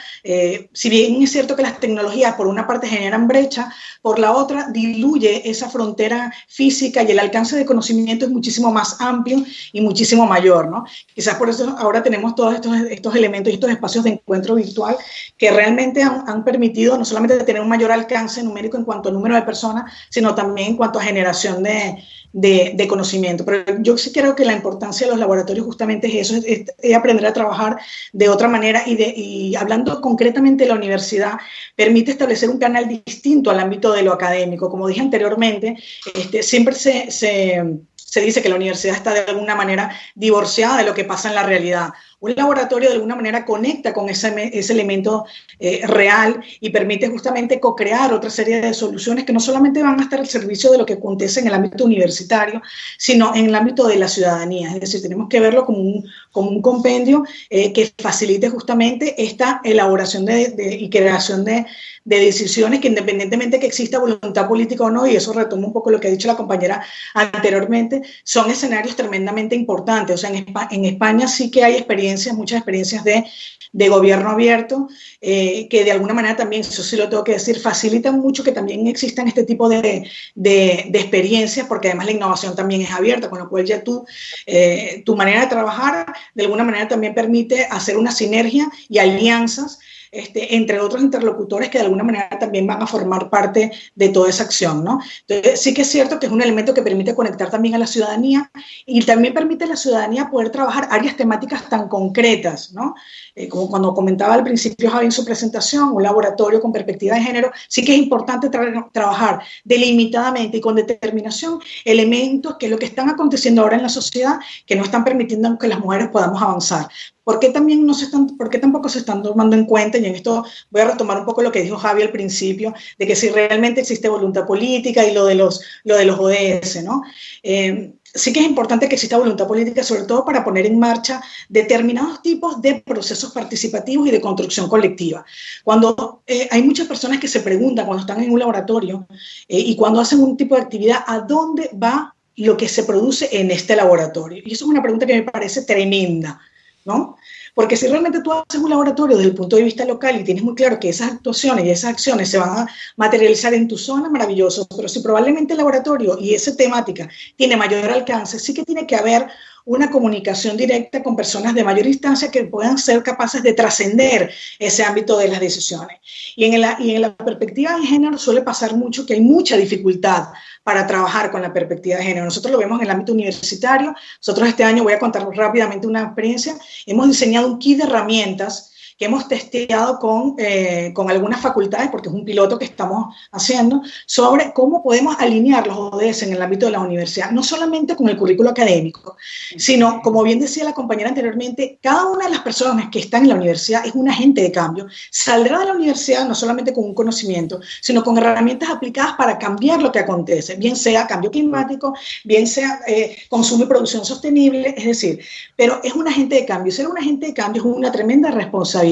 si bien es cierto que las tecnologías por una parte generan brecha, por la otra diluye esa frontera física y el alcance de conocimiento es muchísimo más amplio y muchísimo mayor, ¿no? Quizás por eso ahora tenemos todos estos, estos elementos y estos espacios de encuentro virtual que realmente han, han permitido no solamente tener un mayor alcance numérico en cuanto a número de personas, sino también en cuanto a generación de, de, conocimiento. Pero yo sí creo que la importancia de los laboratorios justamente es eso, es, aprender a trabajar de otra manera y, hablando concretamente de la universidad, permite establecer un canal distinto al ámbito de lo académico. Como dije anteriormente, este, siempre se, se se dice que la universidad está de alguna manera divorciada de lo que pasa en la realidad. Un laboratorio de alguna manera conecta con ese, ese elemento eh, real y permite justamente co-crear otra serie de soluciones que no solamente van a estar al servicio de lo que acontece en el ámbito universitario, sino en el ámbito de la ciudadanía. Es decir, tenemos que verlo como un, como un compendio eh, que facilite justamente esta elaboración de, de, y creación de, de decisiones que independientemente que exista voluntad política o no, y eso retoma un poco lo que ha dicho la compañera anteriormente, son escenarios tremendamente importantes. O sea, en España, en España sí que hay experiencias, muchas experiencias de, de gobierno abierto, eh, que de alguna manera también, eso sí lo tengo que decir, facilitan mucho que también existan este tipo de, de, de experiencias, porque además la innovación también es abierta, con lo cual ya tú, eh, tu manera de trabajar, de alguna manera también permite hacer una sinergia y alianzas este, entre otros interlocutores que de alguna manera también van a formar parte de toda esa acción, ¿no? Entonces, sí que es cierto que es un elemento que permite conectar también a la ciudadanía y también permite a la ciudadanía poder trabajar áreas temáticas tan concretas, ¿no? Eh, como cuando comentaba al principio Javi en su presentación, un laboratorio con perspectiva de género, sí que es importante tra trabajar delimitadamente y con determinación elementos que es lo que están aconteciendo ahora en la sociedad que no están permitiendo que las mujeres podamos avanzar. ¿Por qué, también no se están, ¿Por qué tampoco se están tomando en cuenta? Y en esto voy a retomar un poco lo que dijo Javi al principio, de que si realmente existe voluntad política y lo de los, lo de los ODS, ¿no? Eh, sí que es importante que exista voluntad política, sobre todo para poner en marcha determinados tipos de procesos participativos y de construcción colectiva. Cuando eh, hay muchas personas que se preguntan cuando están en un laboratorio eh, y cuando hacen un tipo de actividad, ¿a dónde va lo que se produce en este laboratorio? Y eso es una pregunta que me parece tremenda, ¿no? Porque si realmente tú haces un laboratorio desde el punto de vista local y tienes muy claro que esas actuaciones y esas acciones se van a materializar en tu zona, maravilloso. Pero si probablemente el laboratorio y esa temática tiene mayor alcance, sí que tiene que haber una comunicación directa con personas de mayor instancia que puedan ser capaces de trascender ese ámbito de las decisiones. Y en, la, y en la perspectiva de género suele pasar mucho que hay mucha dificultad para trabajar con la perspectiva de género. Nosotros lo vemos en el ámbito universitario. Nosotros este año, voy a contar rápidamente una experiencia, hemos diseñado un kit de herramientas que hemos testeado con, eh, con algunas facultades, porque es un piloto que estamos haciendo, sobre cómo podemos alinear los ODS en el ámbito de la universidad, no solamente con el currículo académico, sino, como bien decía la compañera anteriormente, cada una de las personas que están en la universidad es un agente de cambio, saldrá de la universidad no solamente con un conocimiento, sino con herramientas aplicadas para cambiar lo que acontece, bien sea cambio climático, bien sea eh, consumo y producción sostenible, es decir, pero es un agente de cambio. Ser un agente de cambio es una tremenda responsabilidad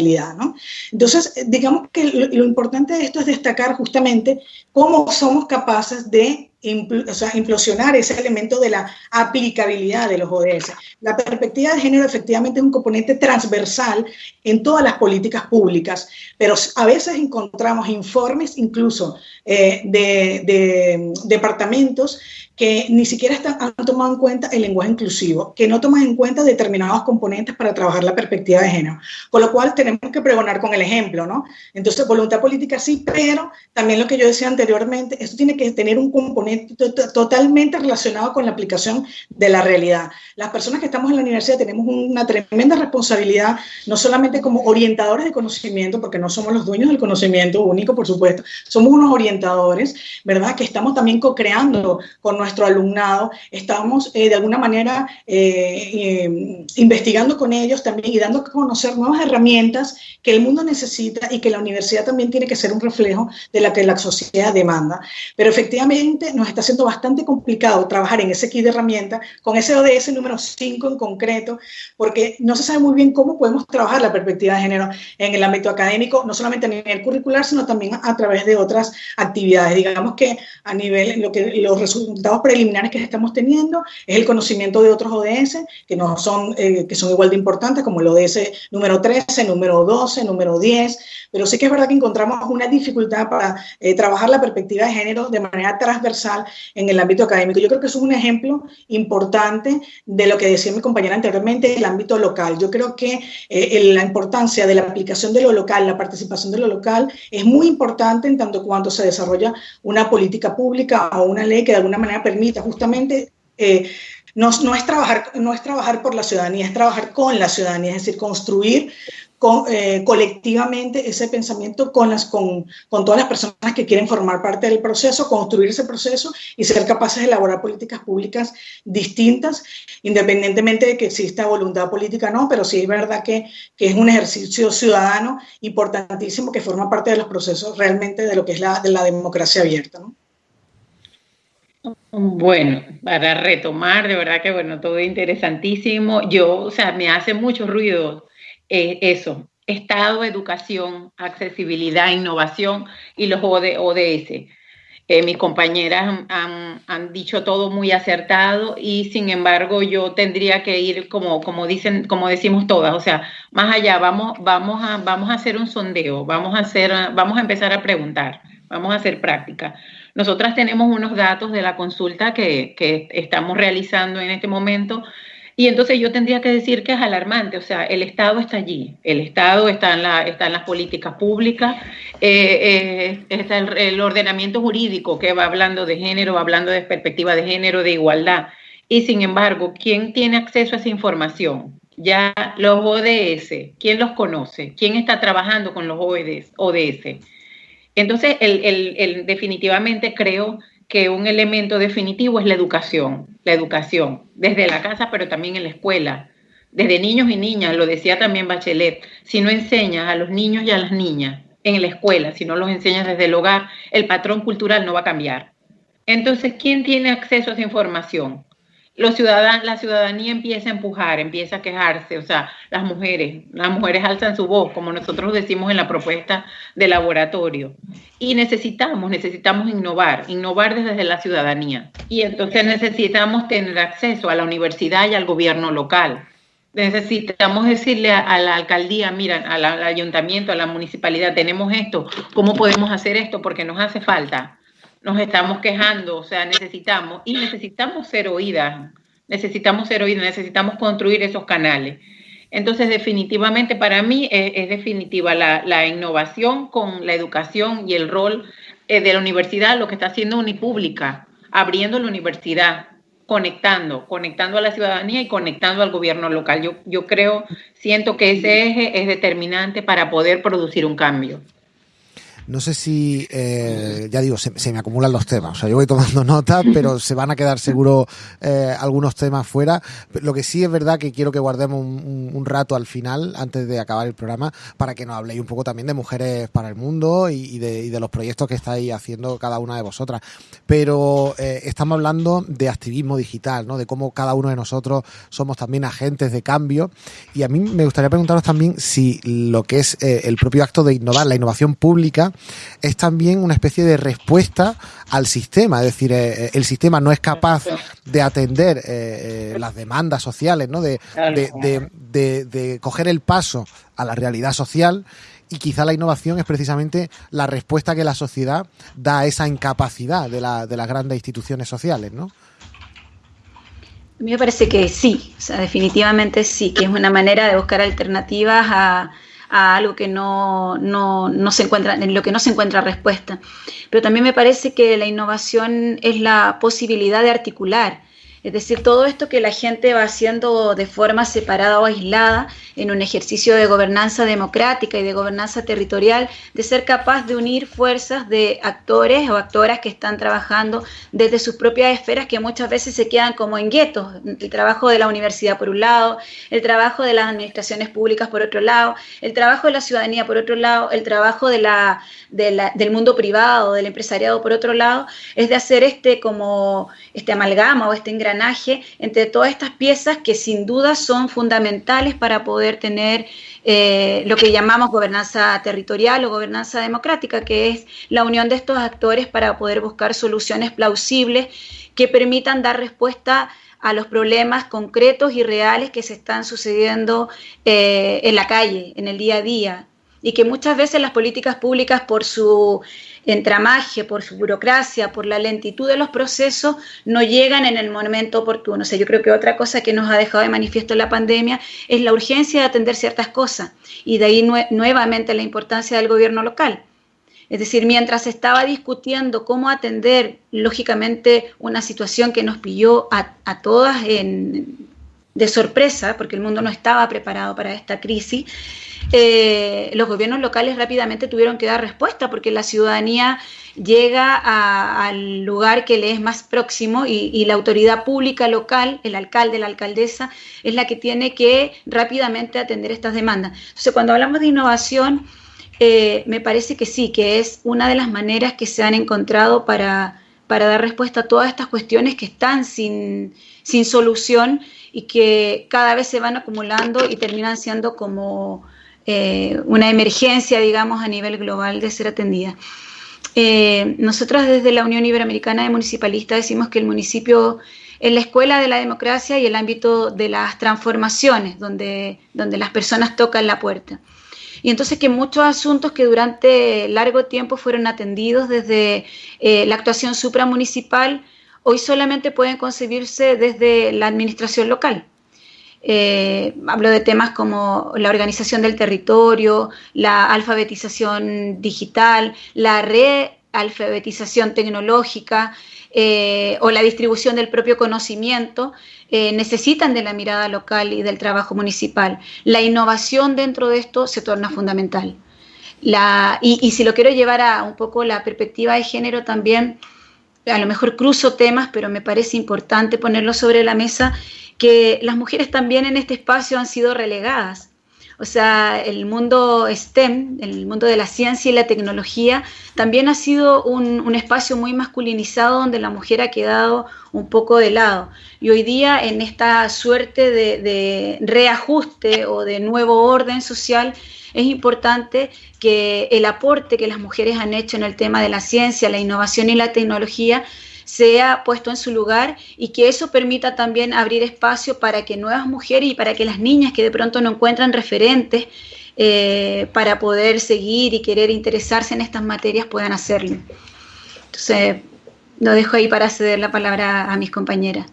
Entonces, eh, digamos que lo, importante de esto es destacar justamente cómo somos capaces de implosionar ese elemento de la aplicabilidad de los ODS. La perspectiva de género efectivamente es un componente transversal en todas las políticas públicas, pero a veces encontramos informes incluso eh, de, de departamentos que ni siquiera están, han tomado en cuenta el lenguaje inclusivo, que no toman en cuenta determinados componentes para trabajar la perspectiva de género. Con lo cual tenemos que pregonar con el ejemplo, ¿no? Entonces, voluntad política sí, pero también lo que yo decía anteriormente, esto tiene que tener un componente totalmente relacionado con la aplicación de la realidad. Las personas que estamos en la universidad tenemos una tremenda responsabilidad, no solamente como orientadores de conocimiento, porque no somos los dueños del conocimiento único, por supuesto, somos unos orientadores, ¿verdad? Que estamos también co-creando con nuestro alumnado, estamos eh, de alguna manera eh, eh, investigando con ellos también y dando a conocer nuevas herramientas que el mundo necesita y que la universidad también tiene que ser un reflejo de la que la sociedad demanda. Pero efectivamente nos está siendo bastante complicado trabajar en ese kit de herramientas con ese ODS número 5 en concreto, porque no se sabe muy bien cómo podemos trabajar la perspectiva de género en el ámbito académico, no solamente a nivel curricular, sino también a través de otras actividades. Digamos que a nivel, lo que los resultados preliminares que estamos teniendo es el conocimiento de otros ODS que, no son, eh, que son igual de importantes, como el ODS número 13, número 12, número 10, pero sí que es verdad que encontramos una dificultad para eh, trabajar la perspectiva de género de manera transversal en el ámbito académico. Yo creo que eso es un ejemplo importante de lo que decía mi compañera anteriormente, el ámbito local. Yo creo que eh, la importancia de la aplicación de lo local, la participación de lo local, es muy importante en tanto cuanto se desarrolla una política pública o una ley que de alguna manera permita justamente eh, no, es trabajar, no es trabajar por la ciudadanía, es trabajar con la ciudadanía, es decir, construir eh, colectivamente ese pensamiento con, las, con, con, todas las personas que quieren formar parte del proceso, construir ese proceso y ser capaces de elaborar políticas públicas distintas, independientemente de que exista voluntad política o no, pero sí es verdad que, que, es un ejercicio ciudadano importantísimo que forma parte de los procesos realmente de lo que es la, de la democracia abierta. Bueno, para retomar, de verdad que bueno, todo interesantísimo. Yo, o sea, me hace mucho ruido eh, eso, Estado, educación, accesibilidad, innovación y los ODS. Eh, mis compañeras han, han, dicho todo muy acertado y sin embargo yo tendría que ir como, como dicen, como decimos todas, o sea, más allá, vamos, vamos, a, vamos a hacer un sondeo, vamos a hacer, vamos a empezar a preguntar, vamos a hacer práctica. Nosotras tenemos unos datos de la consulta que, estamos realizando en este momento y entonces yo tendría que decir que es alarmante, o sea, el Estado está allí, el Estado está en, la, está en las políticas públicas, eh, eh, está el, ordenamiento jurídico que va hablando de género, va hablando de perspectiva de género, de igualdad. Y sin embargo, ¿quién tiene acceso a esa información? Ya los ODS, ¿quién los conoce? ¿Quién está trabajando con los ODS? Entonces, definitivamente creo que un elemento definitivo es la educación, la educación, desde la casa, pero también en la escuela, desde niños y niñas, lo decía también Bachelet, si no enseñas a los niños y a las niñas en la escuela, si no los enseñas desde el hogar, el patrón cultural no va a cambiar. Entonces, ¿quién tiene acceso a esa información? Los ciudadanos, la ciudadanía empieza a empujar, empieza a quejarse, o sea, las mujeres, las mujeres alzan su voz, como nosotros decimos en la propuesta de laboratorio. Y necesitamos, necesitamos innovar, innovar desde la ciudadanía. Y entonces necesitamos tener acceso a la universidad y al gobierno local. Necesitamos decirle a, la alcaldía, mira, al ayuntamiento, a la municipalidad, tenemos esto, ¿cómo podemos hacer esto? Porque nos hace falta nos estamos quejando, o sea, necesitamos, y necesitamos ser oídas, necesitamos ser oídos, necesitamos construir esos canales. Entonces, definitivamente para mí es, definitiva la, innovación con la educación y el rol eh, de la universidad, lo que está haciendo Unipública, abriendo la universidad, conectando, conectando a la ciudadanía y conectando al gobierno local. Yo, yo creo, siento que ese eje es determinante para poder producir un cambio. No sé si, eh, ya digo, se, me acumulan los temas. O sea, yo voy tomando (laughs) nota, pero se van a quedar seguro eh, algunos temas fuera. Lo que sí es verdad que quiero que guardemos un, rato al final, antes de acabar el programa, para que nos habléis un poco también de Mujeres para el Mundo y, de, los proyectos que estáis haciendo cada una de vosotras. Pero eh, estamos hablando de activismo digital, ¿no? De cómo cada uno de nosotros somos también agentes de cambio. Y a mí me gustaría preguntaros también si lo que es el propio acto de innovar, la innovación pública, es también una especie de respuesta al sistema. Es decir, eh, eh, el sistema no es capaz de atender eh, las demandas sociales, ¿no? De, de, coger el paso a la realidad social y quizá la innovación es precisamente la respuesta que la sociedad da a esa incapacidad de, la, de las grandes instituciones sociales, ¿no? A mí me parece que sí, o sea, definitivamente sí, que es una manera de buscar alternativas a, a algo que no, no, no, se encuentra, en lo que no se encuentra respuesta. Pero también me parece que la innovación es la posibilidad de articular es decir, todo esto que la gente va haciendo de forma separada o aislada en un ejercicio de gobernanza democrática y de gobernanza territorial, de ser capaz de unir fuerzas de actores o actoras que están trabajando desde sus propias esferas que muchas veces se quedan como en guetos. El trabajo de la universidad por un lado, el trabajo de las administraciones públicas por otro lado, el trabajo de la ciudadanía por otro lado, el trabajo del mundo privado, del empresariado por otro lado, es de hacer este como este amalgama o este engranaje entre todas estas piezas que sin duda son fundamentales para poder tener eh, lo que llamamos gobernanza territorial o gobernanza democrática, que es la unión de estos actores para poder buscar soluciones plausibles que permitan dar respuesta a los problemas concretos y reales que se están sucediendo eh, en la calle, en el día a día, y que muchas veces las políticas públicas por su entramaje, por su burocracia, por la lentitud de los procesos, no llegan en el momento oportuno. O sea, yo creo que otra cosa que nos ha dejado de manifiesto la pandemia es la urgencia de atender ciertas cosas y de ahí nuevamente la importancia del gobierno local. Es decir, mientras estaba discutiendo cómo atender, lógicamente, una situación que nos pilló a todas en, de sorpresa, porque el mundo no estaba preparado para esta crisis, eh, los gobiernos locales rápidamente tuvieron que dar respuesta porque la ciudadanía llega al lugar que le es más próximo y, la autoridad pública local, el alcalde, la alcaldesa, es la que tiene que rápidamente atender estas demandas. Entonces, cuando hablamos de innovación, eh, me parece que sí, que es una de las maneras que se han encontrado para, para dar respuesta a todas estas cuestiones que están sin, sin solución y que cada vez se van acumulando y terminan siendo como eh, una emergencia, digamos, a nivel global de ser atendida. Eh, nosotros desde la Unión Iberoamericana de Municipalistas decimos que el municipio es la escuela de la democracia y el ámbito de las transformaciones, donde, donde las personas tocan la puerta. Y entonces que muchos asuntos que durante largo tiempo fueron atendidos desde eh, la actuación supramunicipal, hoy solamente pueden concebirse desde la administración local. Eh, hablo de temas como la organización del territorio, la alfabetización digital, la realfabetización tecnológica eh, o la distribución del propio conocimiento, eh, necesitan de la mirada local y del trabajo municipal. La innovación dentro de esto se torna fundamental. y, y si lo quiero llevar a un poco la perspectiva de género también, a lo mejor cruzo temas, pero me parece importante ponerlo sobre la mesa que las mujeres también en este espacio han sido relegadas. O sea, el mundo STEM, el mundo de la ciencia y la tecnología, también ha sido un, espacio muy masculinizado donde la mujer ha quedado un poco de lado. Y hoy día, en esta suerte de, de reajuste o de nuevo orden social, es importante que el aporte que las mujeres han hecho en el tema de la ciencia, la innovación y la tecnología sea puesto en su lugar y que eso permita también abrir espacio para que nuevas mujeres y para que las niñas que de pronto no encuentran referentes eh, para poder seguir y querer interesarse en estas materias puedan hacerlo. Entonces, lo dejo ahí para ceder la palabra a mis compañeras.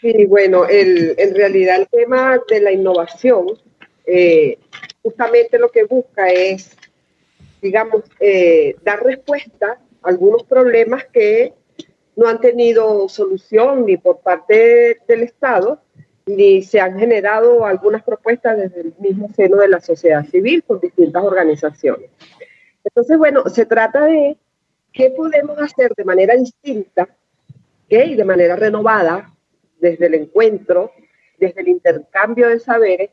Sí, bueno, en realidad el tema de la innovación eh, justamente lo que busca es, digamos, eh, dar respuesta algunos problemas que no han tenido solución ni por parte del Estado, ni se han generado algunas propuestas desde el mismo seno de la sociedad civil con distintas organizaciones. Entonces, bueno, se trata de qué podemos hacer de manera distinta y de manera renovada desde el encuentro, desde el intercambio de saberes,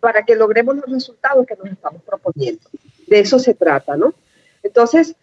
para que logremos los resultados que nos estamos proponiendo. De eso se trata, ¿no? Entonces,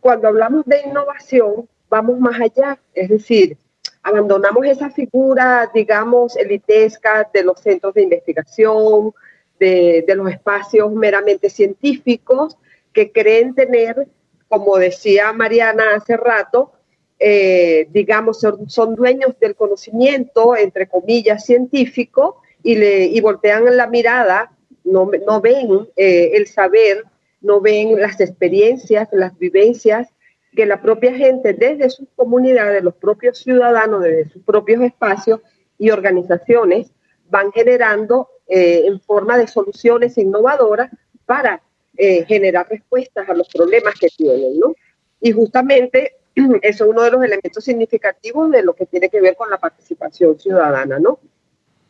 cuando hablamos de innovación, vamos más allá, es decir, abandonamos esa figura, digamos, elitesca de los centros de investigación, de, los espacios meramente científicos que creen tener, como decía Mariana hace rato, eh, digamos, son, dueños del conocimiento, entre comillas, científico, y, le, y voltean la mirada, no, no ven eh, el saber, no ven las experiencias, las vivencias que la propia gente desde sus comunidades, los propios ciudadanos, desde sus propios espacios y organizaciones, van generando eh, en forma de soluciones innovadoras para eh, generar respuestas a los problemas que tienen, ¿no? Y justamente (clears throat) eso es uno de los elementos significativos de lo que tiene que ver con la participación ciudadana, ¿no?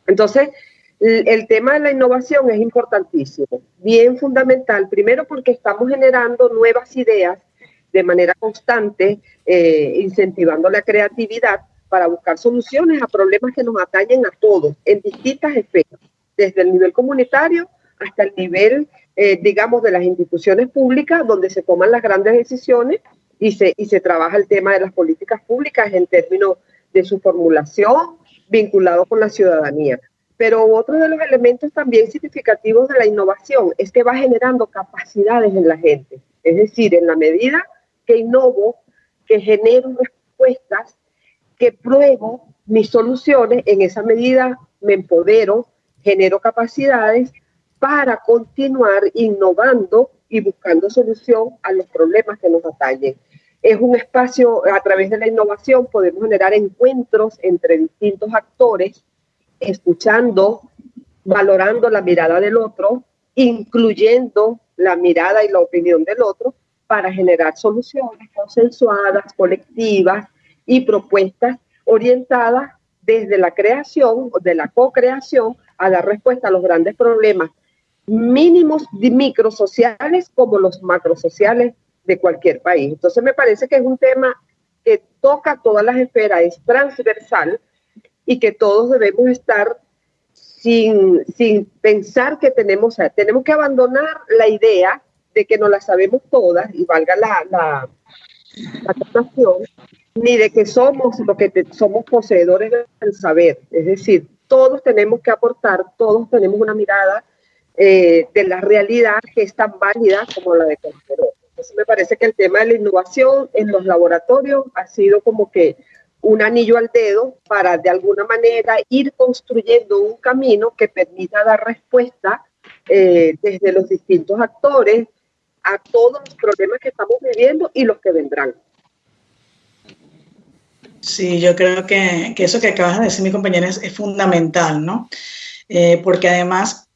Entonces, el tema de la innovación es importantísimo, bien fundamental, primero porque estamos generando nuevas ideas de manera constante, eh, incentivando la creatividad para buscar soluciones a problemas que nos atañen a todos en distintas esferas, desde el nivel comunitario hasta el nivel, eh, digamos, de las instituciones públicas, donde se toman las grandes decisiones y se, y se trabaja el tema de las políticas públicas en términos de su formulación vinculado con la ciudadanía. Pero otro de los elementos también significativos de la innovación es que va generando capacidades en la gente. Es decir, en la medida que innovo, que genero respuestas, que pruebo mis soluciones, en esa medida me empodero, genero capacidades para continuar innovando y buscando solución a los problemas que nos atañen. Es un espacio, a través de la innovación podemos generar encuentros entre distintos actores, escuchando, valorando la mirada del otro, incluyendo la mirada y la opinión del otro, para generar soluciones consensuadas, colectivas y propuestas orientadas desde la creación, de la co-creación, a dar respuesta a los grandes problemas mínimos microsociales como los macrosociales de cualquier país. Entonces me parece que es un tema que toca todas las esferas, es transversal y que todos debemos estar sin, sin pensar que tenemos, tenemos que abandonar la idea de que no la sabemos todas, y valga la, la, ni de que somos lo que somos poseedores del saber. Es decir, todos tenemos que aportar, todos tenemos una mirada eh, de la realidad que es tan válida como la de cualquier Entonces me parece que el tema de la innovación en los laboratorios ha sido como que un anillo al dedo para de alguna manera ir construyendo un camino que permita dar respuesta eh, desde los distintos actores, a todos los problemas que estamos viviendo y los que vendrán. Sí, yo creo que, eso que acabas de decir, mi compañera, es, fundamental, ¿no? Eh, porque además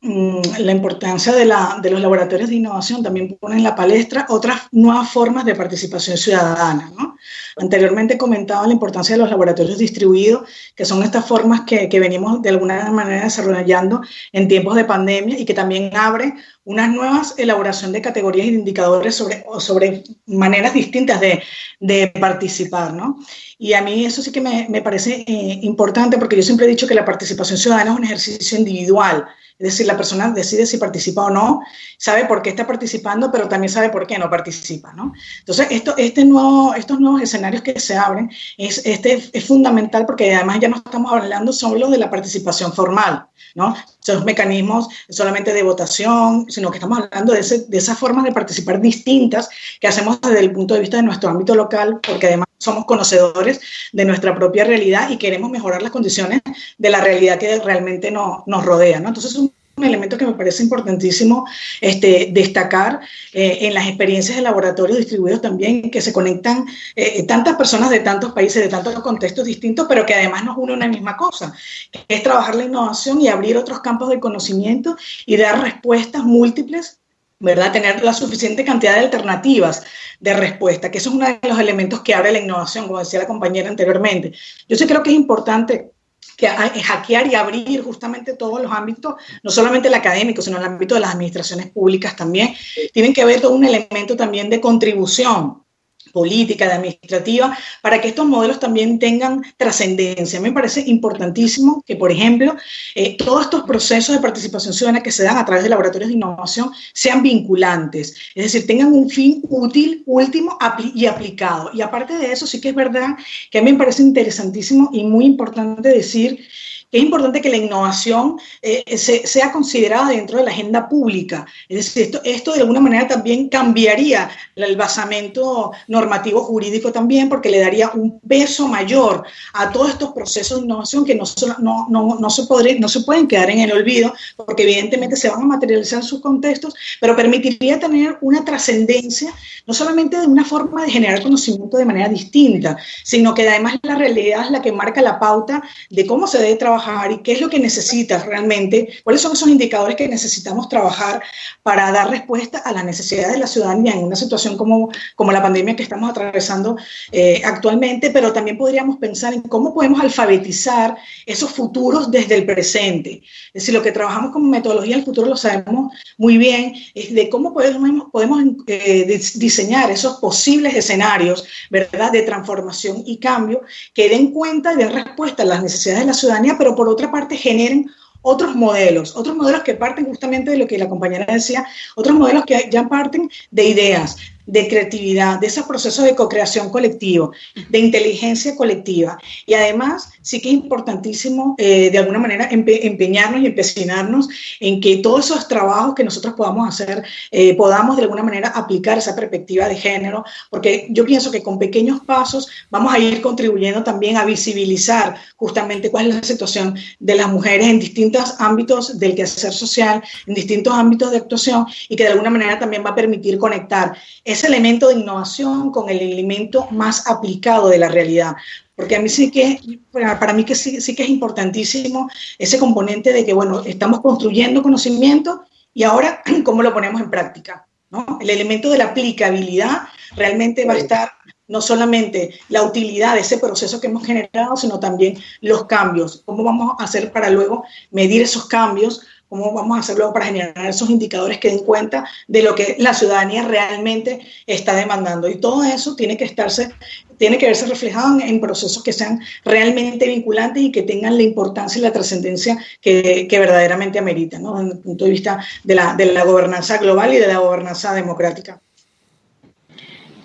la importancia de, los laboratorios de innovación también pone en la palestra otras nuevas formas de participación ciudadana. ¿no? Anteriormente comentaba la importancia de los laboratorios distribuidos, que son estas formas que, venimos de alguna manera desarrollando en tiempos de pandemia y que también abre una nuevas elaboración de categorías y de indicadores sobre, sobre maneras distintas de, participar, ¿no? Y a mí eso sí que me, me parece eh, importante porque yo siempre he dicho que la participación ciudadana es un ejercicio individual, es decir, la persona decide si participa o no, sabe por qué está participando, pero también sabe por qué no participa, ¿no? Entonces, esto, este nuevo, estos nuevos escenarios que se abren es, este, es fundamental porque además ya no estamos hablando solo de la participación formal, ¿no? Esos mecanismos solamente de votación, sino que estamos hablando de, ese, de esas formas de participar distintas que hacemos desde el punto de vista de nuestro ámbito local, porque además somos conocedores de nuestra propia realidad y queremos mejorar las condiciones de la realidad que realmente no, nos rodea, ¿no? Entonces, un elemento que me parece importantísimo este, destacar eh, en las experiencias de laboratorios distribuidos también, que se conectan eh, tantas personas de tantos países, de tantos contextos distintos, pero que además nos une una misma cosa, que es trabajar la innovación y abrir otros campos de conocimiento y dar respuestas múltiples ¿verdad? Tener la suficiente cantidad de alternativas de respuesta, que eso es uno de los elementos que abre la innovación, como decía la compañera anteriormente. Yo sí creo que es importante que hackear y abrir justamente todos los ámbitos, no solamente el académico, sino el ámbito de las administraciones públicas también, tienen que ver todo un elemento también de contribución política, de administrativa, para que estos modelos también tengan trascendencia. Me parece importantísimo que, por ejemplo, eh, todos estos procesos de participación ciudadana que se dan a través de laboratorios de innovación sean vinculantes, es decir, tengan un fin útil, último y aplicado. Y aparte de eso, sí que es verdad que a mí me parece interesantísimo y muy importante decir es importante que la innovación eh, sea considerada dentro de la agenda pública. Es decir, esto, esto de alguna manera también cambiaría el basamento normativo jurídico también, porque le daría un peso mayor a todos estos procesos de innovación que no, no, no, no, se, podré, no se pueden quedar en el olvido, porque evidentemente se van a materializar en sus contextos, pero permitiría tener una trascendencia, no solamente de una forma de generar conocimiento de manera distinta, sino que además la realidad es la que marca la pauta de cómo se debe trabajar y qué es lo que necesitas realmente, cuáles son esos indicadores que necesitamos trabajar para dar respuesta a las necesidades de la ciudadanía en una situación como, como la pandemia que estamos atravesando eh, actualmente, pero también podríamos pensar en cómo podemos alfabetizar esos futuros desde el presente. Es decir, lo que trabajamos como metodología del futuro lo sabemos muy bien, es de cómo podemos, podemos eh, diseñar esos posibles escenarios, ¿verdad?, de transformación y cambio que den cuenta y den respuesta a las necesidades de la ciudadanía, pero por otra parte generen otros modelos, otros modelos que parten justamente de lo que la compañera decía, otros modelos que ya parten de ideas, de creatividad, de esos procesos de co-creación colectivo, de inteligencia colectiva. Y además, sí que es importantísimo, eh, de alguna manera, empeñarnos y empecinarnos en que todos esos trabajos que nosotros podamos hacer, eh, podamos de alguna manera aplicar esa perspectiva de género, porque yo pienso que con pequeños pasos vamos a ir contribuyendo también a visibilizar justamente cuál es la situación de las mujeres en distintos ámbitos del quehacer social, en distintos ámbitos de actuación, y que de alguna manera también va a permitir conectar ese elemento de innovación con el elemento más aplicado de la realidad. Porque a mí sí que, para mí que sí, sí que es importantísimo ese componente de que, bueno, estamos construyendo conocimiento y ahora, (clears throat) ¿cómo lo ponemos en práctica? ¿no? El elemento de la aplicabilidad realmente va a estar no solamente la utilidad de ese proceso que hemos generado, sino también los cambios. ¿Cómo vamos a hacer para luego medir esos cambios? Cómo vamos a hacerlo para generar esos indicadores que den cuenta de lo que la ciudadanía realmente está demandando. Y todo eso tiene que estarse, tiene que verse reflejado en, procesos que sean realmente vinculantes y que tengan la importancia y la trascendencia que, verdaderamente ameritan, ¿no? desde el punto de vista de la, de la gobernanza global y de la gobernanza democrática.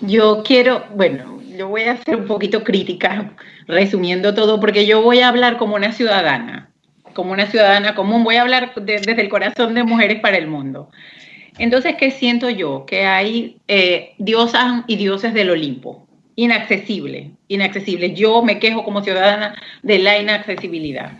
Yo quiero, bueno, yo voy a ser un poquito crítica, resumiendo todo, porque yo voy a hablar como una ciudadana como una ciudadana común, voy a hablar desde el corazón de Mujeres para el Mundo. Entonces, ¿qué siento yo? Que hay eh, diosas y dioses del Olimpo, inaccesible, inaccesible. Yo me quejo como ciudadana de la inaccesibilidad.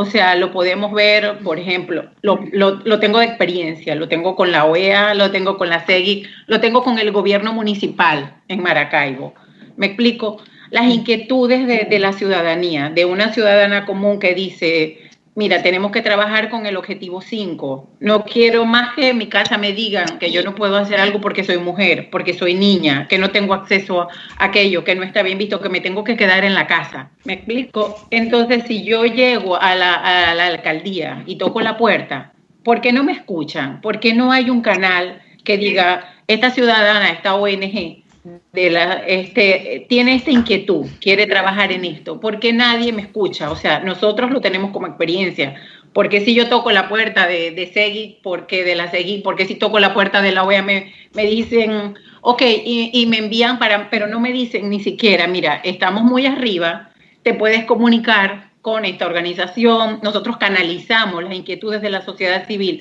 O sea, lo podemos ver, por ejemplo, lo, lo, tengo de experiencia, lo tengo con la OEA, lo tengo con la SEGI, lo tengo con el gobierno municipal en Maracaibo. Me explico, las inquietudes de, de la ciudadanía, de una ciudadana común que dice, mira, tenemos que trabajar con el objetivo 5. No quiero más que en mi casa me digan que yo no puedo hacer algo porque soy mujer, porque soy niña, que no tengo acceso a aquello, que no está bien visto, que me tengo que quedar en la casa. ¿Me explico? Entonces, si yo llego a la, a la alcaldía y toco la puerta, ¿por qué no me escuchan? ¿Por qué no hay un canal que diga, esta ciudadana, esta ONG, de la, este, tiene esta inquietud, quiere trabajar en esto, porque nadie me escucha, o sea, nosotros lo tenemos como experiencia, porque si yo toco la puerta de, de Segui, porque de la Segui, porque si toco la puerta de la OEA me, me dicen, ok, y, y, me envían para, pero no me dicen ni siquiera, mira, estamos muy arriba, te puedes comunicar con esta organización, nosotros canalizamos las inquietudes de la sociedad civil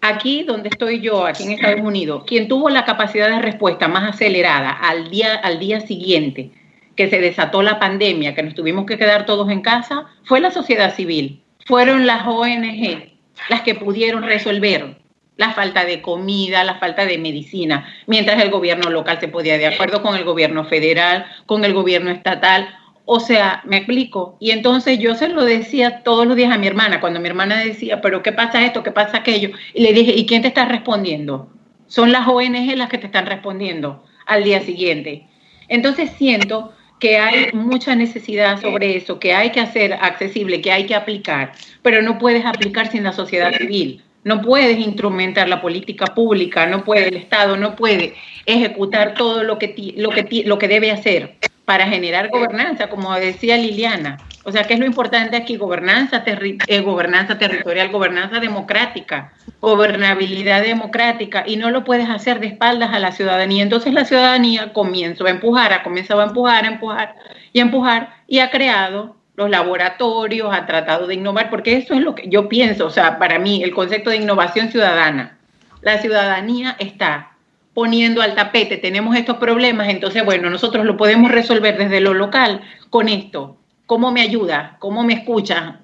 Aquí donde estoy yo, aquí en Estados Unidos, quien tuvo la capacidad de respuesta más acelerada al día, al día siguiente que se desató la pandemia, que nos tuvimos que quedar todos en casa, fue la sociedad civil, fueron las ONG, las que pudieron resolver la falta de comida, la falta de medicina, mientras el gobierno local se podía de acuerdo con el gobierno federal, con el gobierno estatal. O sea, me explico. Y entonces yo se lo decía todos los días a mi hermana, cuando mi hermana decía, pero ¿qué pasa esto? ¿Qué pasa aquello? Y le dije, ¿y quién te está respondiendo? Son las ONG las que te están respondiendo al día siguiente. Entonces siento que hay mucha necesidad sobre eso, que hay que hacer accesible, que hay que aplicar, pero no puedes aplicar sin la sociedad civil. No puedes instrumentar la política pública, no puede el Estado, no puede ejecutar todo lo que, lo que, lo que debe hacer para generar gobernanza, como decía Liliana. O sea, ¿qué es lo importante aquí? Gobernanza, eh, gobernanza territorial, gobernanza democrática, gobernabilidad democrática, y no lo puedes hacer de espaldas a la ciudadanía. Entonces la ciudadanía comienza a empujar, ha comenzado a empujar, a empujar y a empujar, y ha creado los laboratorios, ha tratado de innovar, porque eso es lo que yo pienso, o sea, para mí, el concepto de innovación ciudadana. La ciudadanía está poniendo al tapete, tenemos estos problemas, entonces, bueno, nosotros lo podemos resolver desde lo local con esto. ¿Cómo me ayuda? ¿Cómo me escucha?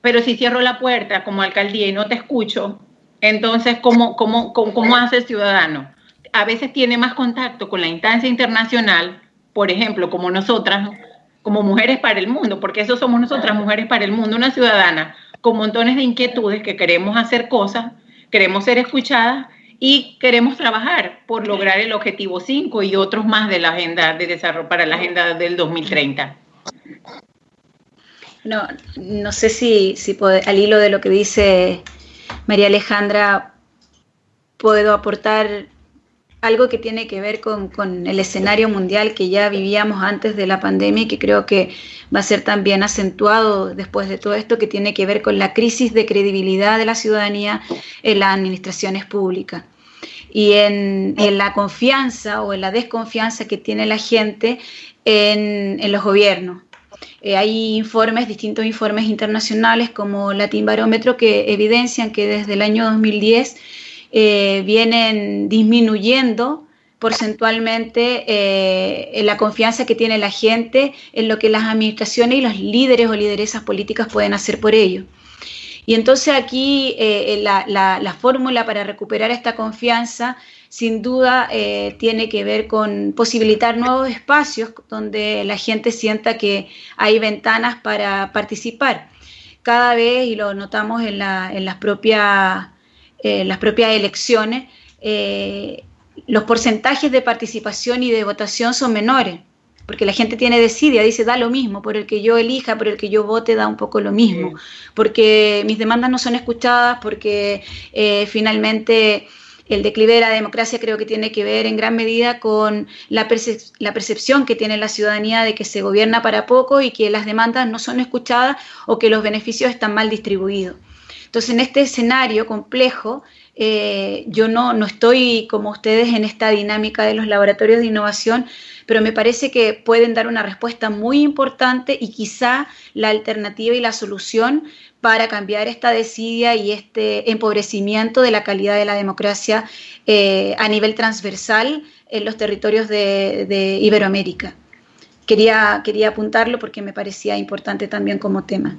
Pero si cierro la puerta como alcaldía y no te escucho, entonces, ¿cómo, cómo, cómo, cómo hace el ciudadano? A veces tiene más contacto con la instancia internacional, por ejemplo, como nosotras, como mujeres para el mundo, porque eso somos nosotras, mujeres para el mundo, una ciudadana con montones de inquietudes que queremos hacer cosas, queremos ser escuchadas y queremos trabajar por lograr el objetivo 5 y otros más de la agenda de desarrollo para la agenda del 2030. No, no sé si, si al hilo de lo que dice María Alejandra puedo aportar algo que tiene que ver con, el escenario mundial que ya vivíamos antes de la pandemia y que creo que va a ser también acentuado después de todo esto, que tiene que ver con la crisis de credibilidad de la ciudadanía en las administraciones públicas y en, la confianza o en la desconfianza que tiene la gente en, los gobiernos. Eh, hay informes, distintos informes internacionales como Latin Barómetro que evidencian que desde el año 2010 eh, vienen disminuyendo porcentualmente eh, la confianza que tiene la gente en lo que las administraciones y los líderes o lideresas políticas pueden hacer por ello. Y entonces aquí eh, la, fórmula para recuperar esta confianza sin duda tiene que ver con posibilitar nuevos espacios donde la gente sienta que hay ventanas para participar. Cada vez, y lo notamos en, en las propias eh, las propias elecciones, eh, los porcentajes de participación y de votación son menores, porque la gente tiene desidia, dice, da lo mismo, por el que yo elija, por el que yo vote, da un poco lo mismo, porque mis demandas no son escuchadas, porque eh, finalmente el declive de la democracia creo que tiene que ver en gran medida con la, la, percepción que tiene la ciudadanía de que se gobierna para poco y que las demandas no son escuchadas o que los beneficios están mal distribuidos. Entonces, en este escenario complejo, eh, yo no, no estoy como ustedes en esta dinámica de los laboratorios de innovación, pero me parece que pueden dar una respuesta muy importante y quizá la alternativa y la solución para cambiar esta desidia y este empobrecimiento de la calidad de la democracia eh, a nivel transversal en los territorios de, de Iberoamérica. Quería, quería apuntarlo porque me parecía importante también como tema.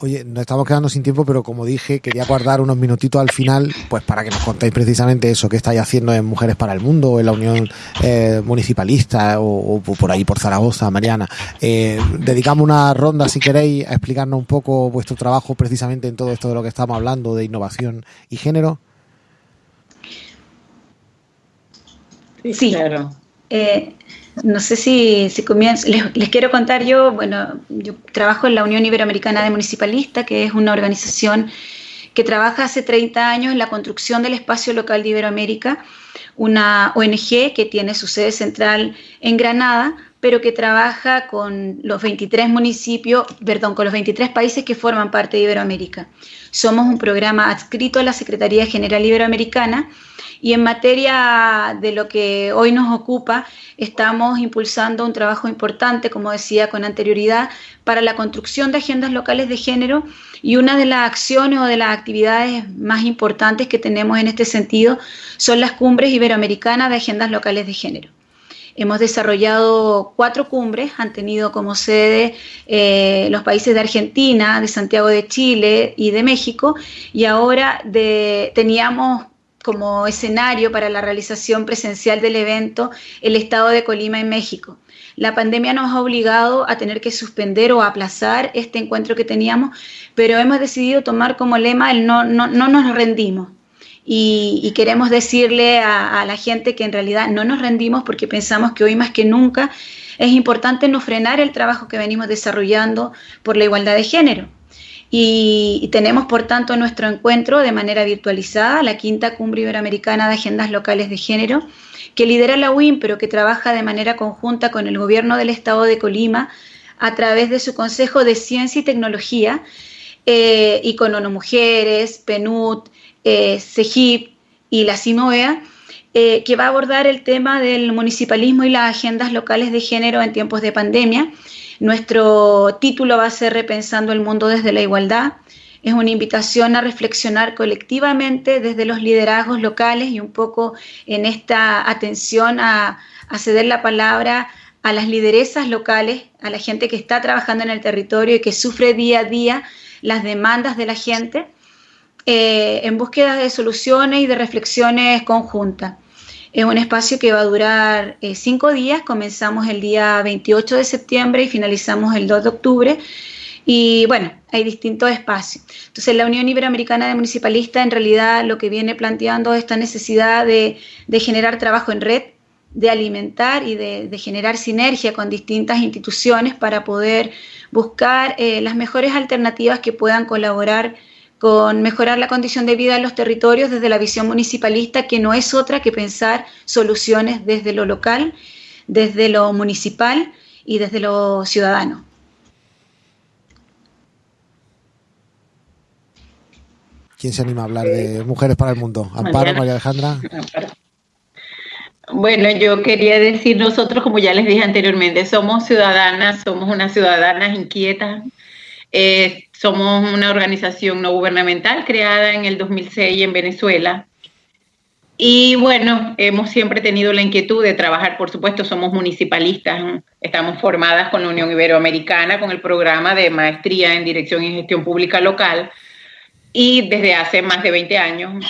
Oye, nos estamos quedando sin tiempo, pero como dije, quería guardar unos minutitos al final, pues para que nos contéis precisamente eso que estáis haciendo en Mujeres para el Mundo, en la Unión eh, Municipalista, o, por ahí por Zaragoza, Mariana. Eh, dedicamos una ronda, si queréis, a explicarnos un poco vuestro trabajo precisamente en todo esto de lo que estamos hablando, de innovación y género. Sí, claro. Eh, no sé si, si comienzo, les, quiero contar yo, bueno, yo trabajo en la Unión Iberoamericana de Municipalistas, que es una organización que trabaja hace 30 años en la construcción del espacio local de Iberoamérica, una ONG que tiene su sede central en Granada, pero que trabaja con los 23 municipios, perdón, con los 23 países que forman parte de Iberoamérica. Somos un programa adscrito a la Secretaría General Iberoamericana y en materia de lo que hoy nos ocupa, estamos impulsando un trabajo importante, como decía con anterioridad, para la construcción de agendas locales de género y una de las acciones o de las actividades más importantes que tenemos en este sentido son las cumbres iberoamericanas de agendas locales de género. Hemos desarrollado cuatro cumbres, han tenido como sede eh, los países de Argentina, de Santiago de Chile y de México, y ahora teníamos como escenario para la realización presencial del evento el estado de Colima en México. La pandemia nos ha obligado a tener que suspender o aplazar este encuentro que teníamos, pero hemos decidido tomar como lema el no, no, no nos rendimos y, queremos decirle a, la gente que en realidad no nos rendimos porque pensamos que hoy más que nunca es importante no frenar el trabajo que venimos desarrollando por la igualdad de género. Y, tenemos, por tanto, nuestro encuentro de manera virtualizada, la quinta cumbre iberoamericana de agendas locales de género, que lidera la UIM, pero que trabaja de manera conjunta con el gobierno del estado de Colima a través de su Consejo de Ciencia y Tecnología eh, y con ONU Mujeres, PNUD, eh, y la CIMOEA, eh, que va a abordar el tema del municipalismo y las agendas locales de género en tiempos de pandemia. Nuestro título va a ser Repensando el mundo desde la igualdad. Es una invitación a reflexionar colectivamente desde los liderazgos locales y un poco en esta atención a, a ceder la palabra a las lideresas locales, a la gente que está trabajando en el territorio y que sufre día a día las demandas de la gente eh, en búsqueda de soluciones y de reflexiones conjuntas. Es un espacio que va a durar eh, cinco días, comenzamos el día 28 de septiembre y finalizamos el 2 de octubre. Y bueno, hay distintos espacios. Entonces, la Unión Iberoamericana de Municipalistas en realidad lo que viene planteando es esta necesidad de, generar trabajo en red, de alimentar y de, generar sinergia con distintas instituciones para poder buscar eh, las mejores alternativas que puedan colaborar con mejorar la condición de vida en los territorios desde la visión municipalista, que no es otra que pensar soluciones desde lo local, desde lo municipal y desde lo ciudadano. ¿Quién se anima a hablar de Mujeres para el Mundo? Amparo, María Alejandra. Bueno, yo quería decir, nosotros, como ya les dije anteriormente, somos ciudadanas, somos unas ciudadanas inquietas, eh, somos una organización no gubernamental creada en el 2006 en Venezuela. Y bueno, hemos siempre tenido la inquietud de trabajar, por supuesto, somos municipalistas, estamos formadas con la Unión Iberoamericana, con el programa de maestría en Dirección y Gestión Pública Local, y desde hace más de 20 años.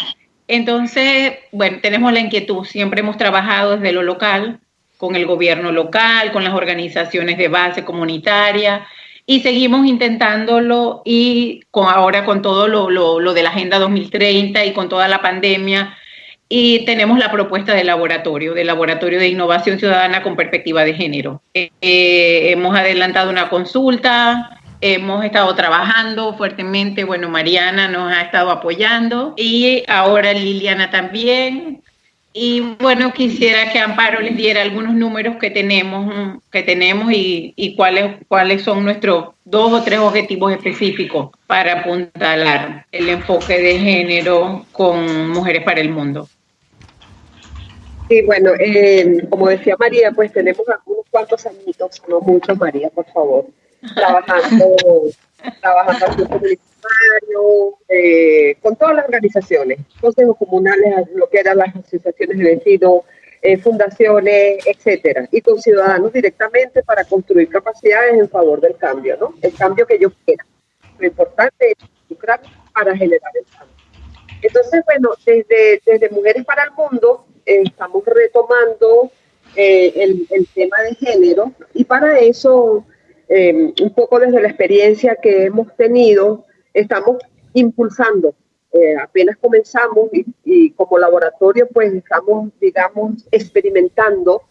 Entonces, bueno, tenemos la inquietud, siempre hemos trabajado desde lo local, con el gobierno local, con las organizaciones de base comunitaria, y seguimos intentándolo y con, ahora con todo lo, lo, de la Agenda 2030 y con toda la pandemia. Y tenemos la propuesta de laboratorio, de laboratorio de innovación ciudadana con perspectiva de género. Eh, hemos adelantado una consulta, hemos estado trabajando fuertemente, bueno, Mariana nos ha estado apoyando y ahora Liliana también. Y bueno, quisiera que Amparo les diera algunos números que tenemos, que tenemos y, cuáles, cuáles son nuestros dos o tres objetivos específicos para apuntalar el enfoque de género con Mujeres para el Mundo. Sí, bueno, eh, como decía María, pues tenemos algunos cuantos añitos, no muchos, María, por favor, (laughs) trabajando, trabajando eh, con todas las organizaciones, consejos comunales, lo que eran las asociaciones de vecinos, eh, fundaciones, etcétera, y con ciudadanos directamente para construir capacidades en favor del cambio, ¿no? El cambio que yo quiera. Lo importante es lucrar para generar el cambio. Entonces, bueno, desde, desde Mujeres para el Mundo eh, estamos retomando el, el, tema de género y para eso, un poco desde la experiencia que hemos tenido, estamos impulsando. Eh, apenas comenzamos y, como laboratorio pues estamos, digamos, experimentando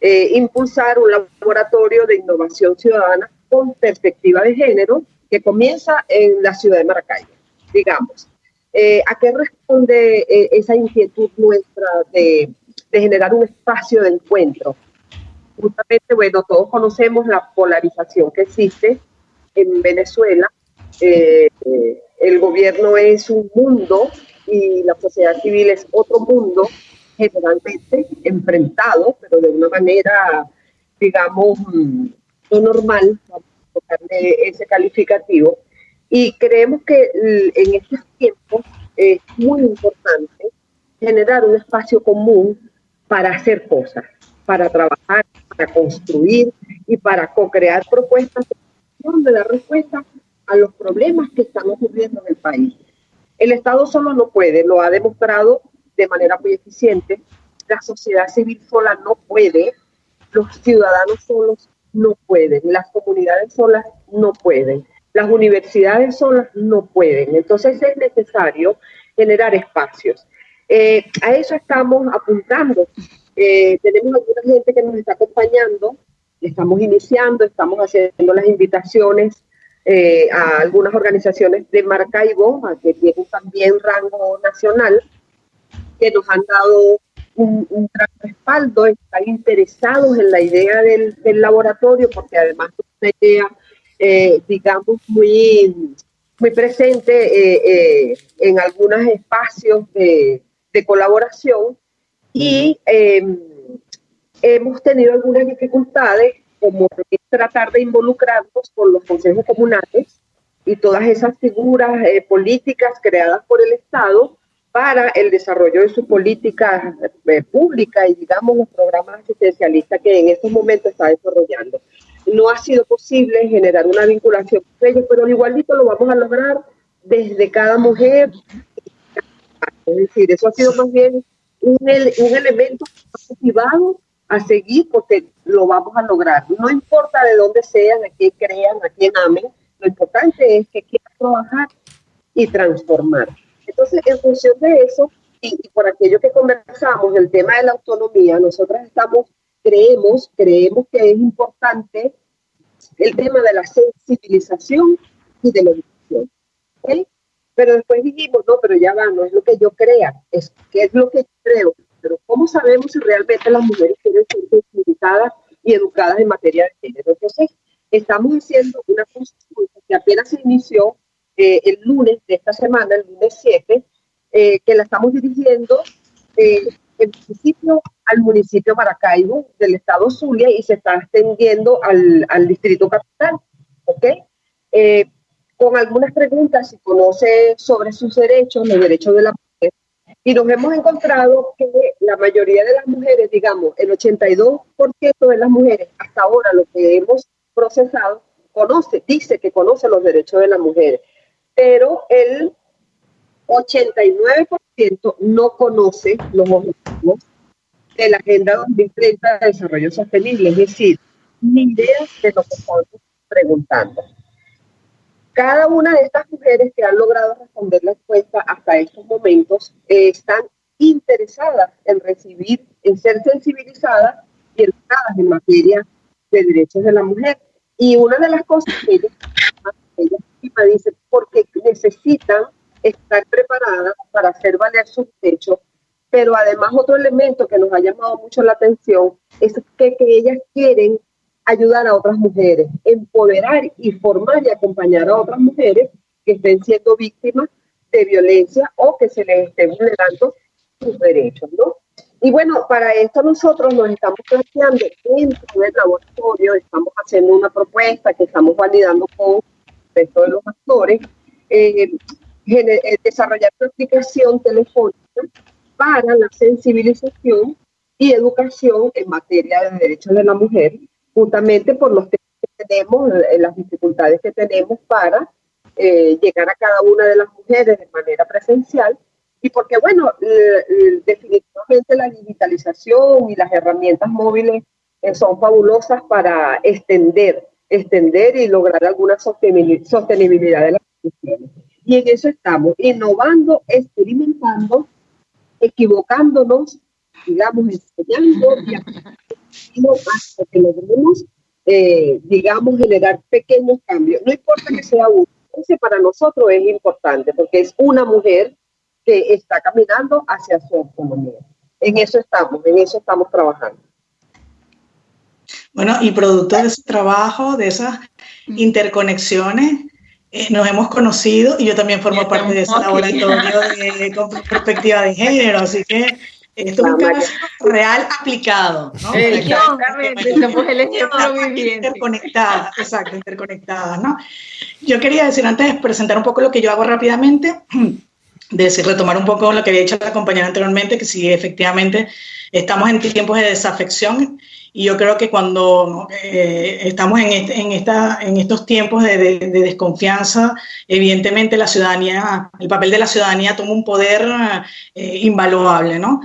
eh, impulsar un laboratorio de innovación ciudadana con perspectiva de género que comienza en la ciudad de Maracaibo, digamos. Eh, ¿A qué responde esa inquietud nuestra de, de generar un espacio de encuentro? Justamente, bueno, todos conocemos la polarización que existe en Venezuela eh, el gobierno es un mundo y la sociedad civil es otro mundo, generalmente enfrentado, pero de una manera, digamos, no normal, vamos a tocarle ese calificativo. Y creemos que en estos tiempos es muy importante generar un espacio común para hacer cosas, para trabajar, para construir y para co-crear propuestas de dar respuesta a los problemas que están ocurriendo en el país. El Estado solo no puede, lo ha demostrado de manera muy eficiente. La sociedad civil sola no puede, los ciudadanos solos no pueden, las comunidades solas no pueden, las universidades solas no pueden. Entonces es necesario generar espacios. Eh, a eso estamos apuntando. Eh, tenemos alguna gente que nos está acompañando, estamos iniciando, estamos haciendo las invitaciones eh, a algunas organizaciones de marca y bomba que tienen también rango nacional, que nos han dado un, gran respaldo, están interesados en la idea del, laboratorio, porque además es una idea, digamos, muy, muy presente en algunos espacios de, de colaboración y em, hemos tenido algunas dificultades como tratar de involucrarnos con los consejos comunales y todas esas figuras eh, políticas creadas por el Estado para el desarrollo de su política eh, y digamos los programas asistencialistas que en estos momentos está desarrollando. No ha sido posible generar una vinculación con ellos, pero igualito lo vamos a lograr desde cada mujer es decir, eso ha sido más bien un, un elemento motivado a seguir porque lo vamos a lograr. No importa de dónde sean, a quién crean, a quién amen, lo importante es que quieran trabajar y transformar. Entonces, en función de eso, y, y, por aquello que conversamos, el tema de la autonomía, nosotras estamos, creemos, creemos que es importante el tema de la sensibilización y de la educación. ¿okay? Pero después dijimos, no, pero ya va, no es lo que yo crea, es que es lo que yo creo. Pero ¿cómo sabemos si realmente las mujeres quieren ser sensibilizadas y educadas en materia de género? Entonces, estamos haciendo una consulta que apenas se inició eh, el lunes de esta semana, el lunes 7, eh, que la estamos dirigiendo eh, en principio al municipio Maracaibo del estado Zulia y se está extendiendo al, al distrito capital. ¿Ok? Con algunas preguntas si conoce sobre sus derechos, los derechos de la mujer, y nos hemos encontrado que la mayoría de las mujeres, digamos, el 82% de las mujeres, hasta ahora lo que hemos procesado, conoce, dice que conoce los derechos de las mujeres, pero el 89% no conoce los objetivos de la Agenda 2030 de Desarrollo Sostenible, es decir, ni idea de lo que estamos preguntando. Cada una de estas mujeres que han logrado responder la encuesta hasta estos momentos eh, están interesadas en recibir, en ser sensibilizadas y educadas en materia de derechos de la mujer. Y una de las cosas que ella, ella dice, porque necesitan estar preparadas para hacer valer sus derechos, pero además otro elemento que nos ha llamado mucho la atención es que, que ellas quieren ayudar a otras mujeres, empoderar y formar y acompañar a otras mujeres que estén siendo víctimas de violencia o que se les esté vulnerando sus derechos, ¿no? Y bueno, para esto nosotros nos estamos planteando dentro del laboratorio, estamos haciendo una propuesta que estamos validando con el resto de los actores, eh, eh, desarrollar una aplicación telefónica para la sensibilización y educación en materia de derechos de la mujer justamente por los temas que tenemos, eh, las dificultades que tenemos para eh, llegar a cada una de las mujeres de manera presencial y porque, bueno, definitivamente la digitalización y las herramientas móviles eh, son fabulosas para extender, extender y lograr alguna sostenibilidad de las instituciones. Y en eso estamos, innovando, experimentando, equivocándonos, digamos, enseñando y hasta que logremos, eh, digamos, generar pequeños cambios. No importa que sea uno, ese para nosotros es importante porque es una mujer que está caminando hacia su autonomía. En eso estamos, en eso estamos trabajando. Bueno, y producto de ese trabajo, de esas interconexiones, eh, nos hemos conocido y yo también formo parte de ese laboratorio de, con perspectiva de género, así que esto es un caso real aplicado, ¿no? Exactamente, somos el ejemplo viviente. Interconectadas, exacto, interconectadas, ¿no? Yo quería decir antes de presentar un poco lo que yo hago rápidamente, (clears throat) decir, retomar un poco lo que había dicho la compañera anteriormente, que sí, efectivamente estamos en tiempos de desafección y yo creo que cuando eh, estamos en, en, esta, en estos tiempos de, de, desconfianza, evidentemente la ciudadanía, el papel de la ciudadanía toma un poder eh, invaluable, ¿no?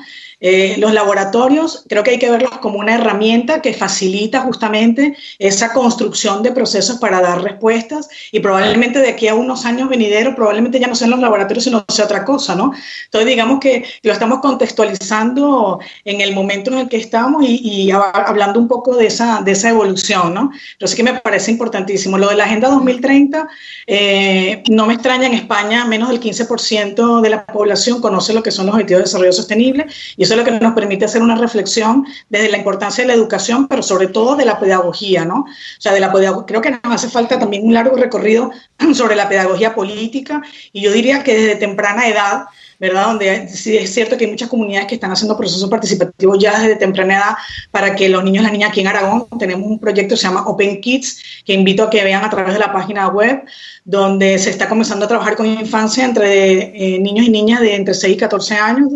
Eh, los laboratorios creo que hay que verlos como una herramienta que facilita justamente esa construcción de procesos para dar respuestas y probablemente de aquí a unos años venideros probablemente ya no sean los laboratorios sino sea otra cosa, ¿no? Entonces digamos que lo estamos contextualizando en el momento en el que estamos y, y hablando un poco de esa, de esa evolución, ¿no? Sí que me parece importantísimo. Lo de la Agenda 2030, eh, no me extraña, en España menos del 15% de la población conoce lo que son los objetivos de desarrollo sostenible y eso es lo que nos permite hacer una reflexión desde la importancia de la educación, pero sobre todo de la pedagogía, ¿no? O sea, de la creo que nos hace falta también un largo recorrido (clears throat) sobre la pedagogía política y yo diría que desde temprana edad ¿verdad? Donde sí es cierto que hay muchas comunidades que están haciendo procesos participativos ya desde temprana edad para que los niños y las niñas aquí en Aragón tenemos un proyecto que se llama Open Kids, que invito a que vean a través de la página web, donde se está comenzando a trabajar con infancia entre eh, niños y niñas de entre 6 y 14 años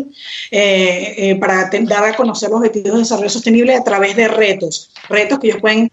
eh, eh, para dar a conocer los objetivos de desarrollo sostenible a través de retos, retos que ellos pueden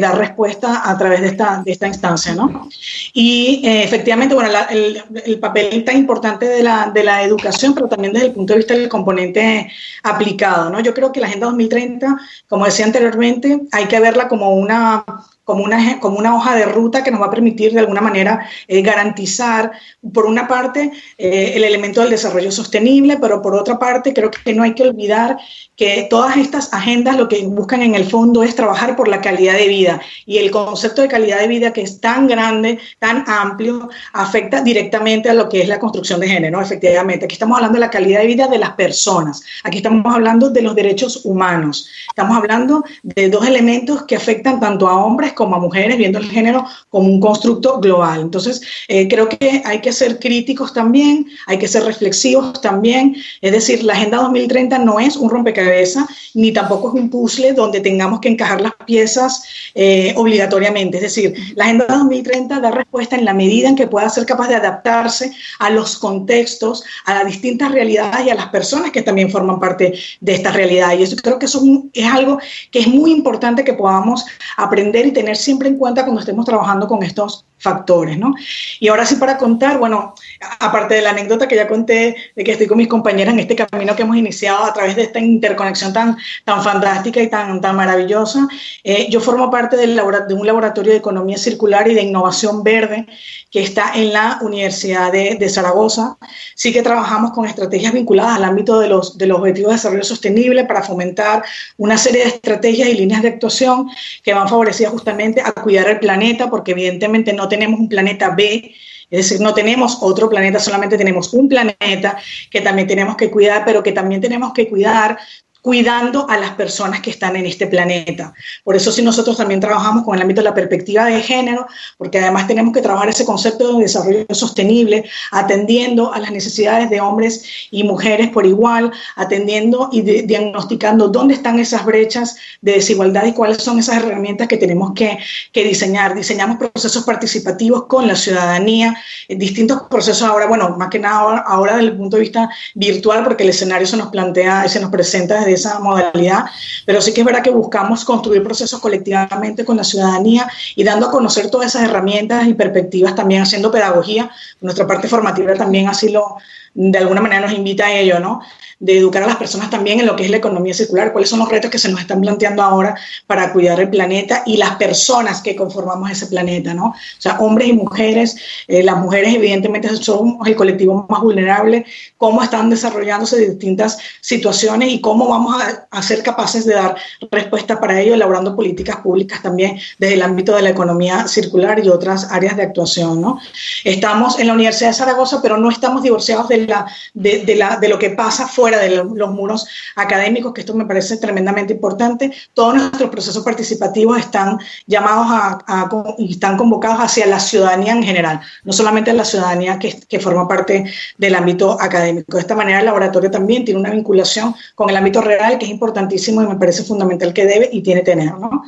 dar respuesta a través de esta, de esta instancia, ¿no? Y efectivamente, bueno, el, el, papel tan importante de la, de la educación, pero también desde el punto de vista del componente aplicado. ¿no? Yo creo que la Agenda 2030, como decía anteriormente, hay que verla como una como una, como una hoja de ruta que nos va a permitir de alguna manera eh, garantizar, por una parte, eh, el elemento del desarrollo sostenible, pero por otra parte, creo que no hay que olvidar que todas estas agendas lo que buscan en el fondo es trabajar por la calidad de vida. Y el concepto de calidad de vida que es tan grande, tan amplio, afecta directamente a lo que es la construcción de género, efectivamente. Aquí estamos hablando de la calidad de vida de las personas. Aquí estamos hablando de los derechos humanos. Estamos hablando de dos elementos que afectan tanto a hombres como a mujeres, viendo el género como un constructo global. Entonces, eh, creo que hay que ser críticos también, hay que ser reflexivos también. Es decir, la Agenda 2030 no es un rompecabezas, ni tampoco es un puzzle donde tengamos que encajar las piezas eh, obligatoriamente. Es decir, la Agenda 2030 da respuesta en la medida en que pueda ser capaz de adaptarse a los contextos, a las distintas realidades y a las personas que también forman parte de esta realidad. Y eso creo que eso es algo que es muy importante que podamos aprender y tener siempre en cuenta cuando estemos trabajando con estos factores, ¿no? Y ahora sí para contar, bueno, aparte de la anécdota que ya conté de que estoy con mis compañeras en este camino que hemos iniciado a través de esta interconexión tan, tan fantástica y tan, tan maravillosa, eh, yo formo parte de un laboratorio de economía circular y de innovación verde que está en la Universidad de, de, Zaragoza. Sí que trabajamos con estrategias vinculadas al ámbito de los, de los objetivos de desarrollo sostenible para fomentar una serie de estrategias y líneas de actuación que van favorecidas justamente a cuidar el planeta, porque evidentemente no tenemos un planeta B, es decir, no tenemos otro planeta, solamente tenemos un planeta que también tenemos que cuidar, pero que también tenemos que cuidar cuidando a las personas que están en este planeta. Por eso sí nosotros también trabajamos con el ámbito de la perspectiva de género, porque además tenemos que trabajar ese concepto de desarrollo sostenible, atendiendo a las necesidades de hombres y mujeres por igual, atendiendo y diagnosticando dónde están esas brechas de desigualdad y cuáles son esas herramientas que tenemos que, que diseñar. Diseñamos procesos participativos con la ciudadanía, distintos procesos ahora, bueno, más que nada ahora, ahora desde el punto de vista virtual, porque el escenario se nos plantea, se nos presenta desde esa modalidad, pero sí que es verdad que buscamos construir procesos colectivamente con la ciudadanía y dando a conocer todas esas herramientas y perspectivas, también haciendo pedagogía. Nuestra parte formativa también así lo, de alguna manera nos invita a ello, ¿no? De educar a las personas también en lo que es la economía circular, cuáles son los retos que se nos están planteando ahora para cuidar el planeta y las personas que conformamos ese planeta, ¿no? O sea, hombres y mujeres, eh, las mujeres evidentemente son el colectivo más vulnerable, cómo están desarrollándose distintas situaciones y cómo vamos a, a ser capaces de dar respuesta para ello, elaborando políticas públicas también desde el ámbito de la economía circular y otras áreas de actuación, ¿no? Estamos en la Universidad de Zaragoza, pero no estamos divorciados de, la, de, de, la, de lo que pasa fuera de los muros académicos, que esto me parece tremendamente importante. Todos nuestros procesos participativos están llamados a, y están convocados hacia la ciudadanía en general, no solamente a la ciudadanía que, que forma parte del ámbito académico. De esta manera, el laboratorio también tiene una vinculación con el ámbito real, que es importantísimo y me parece fundamental que debe y tiene tener. ¿no?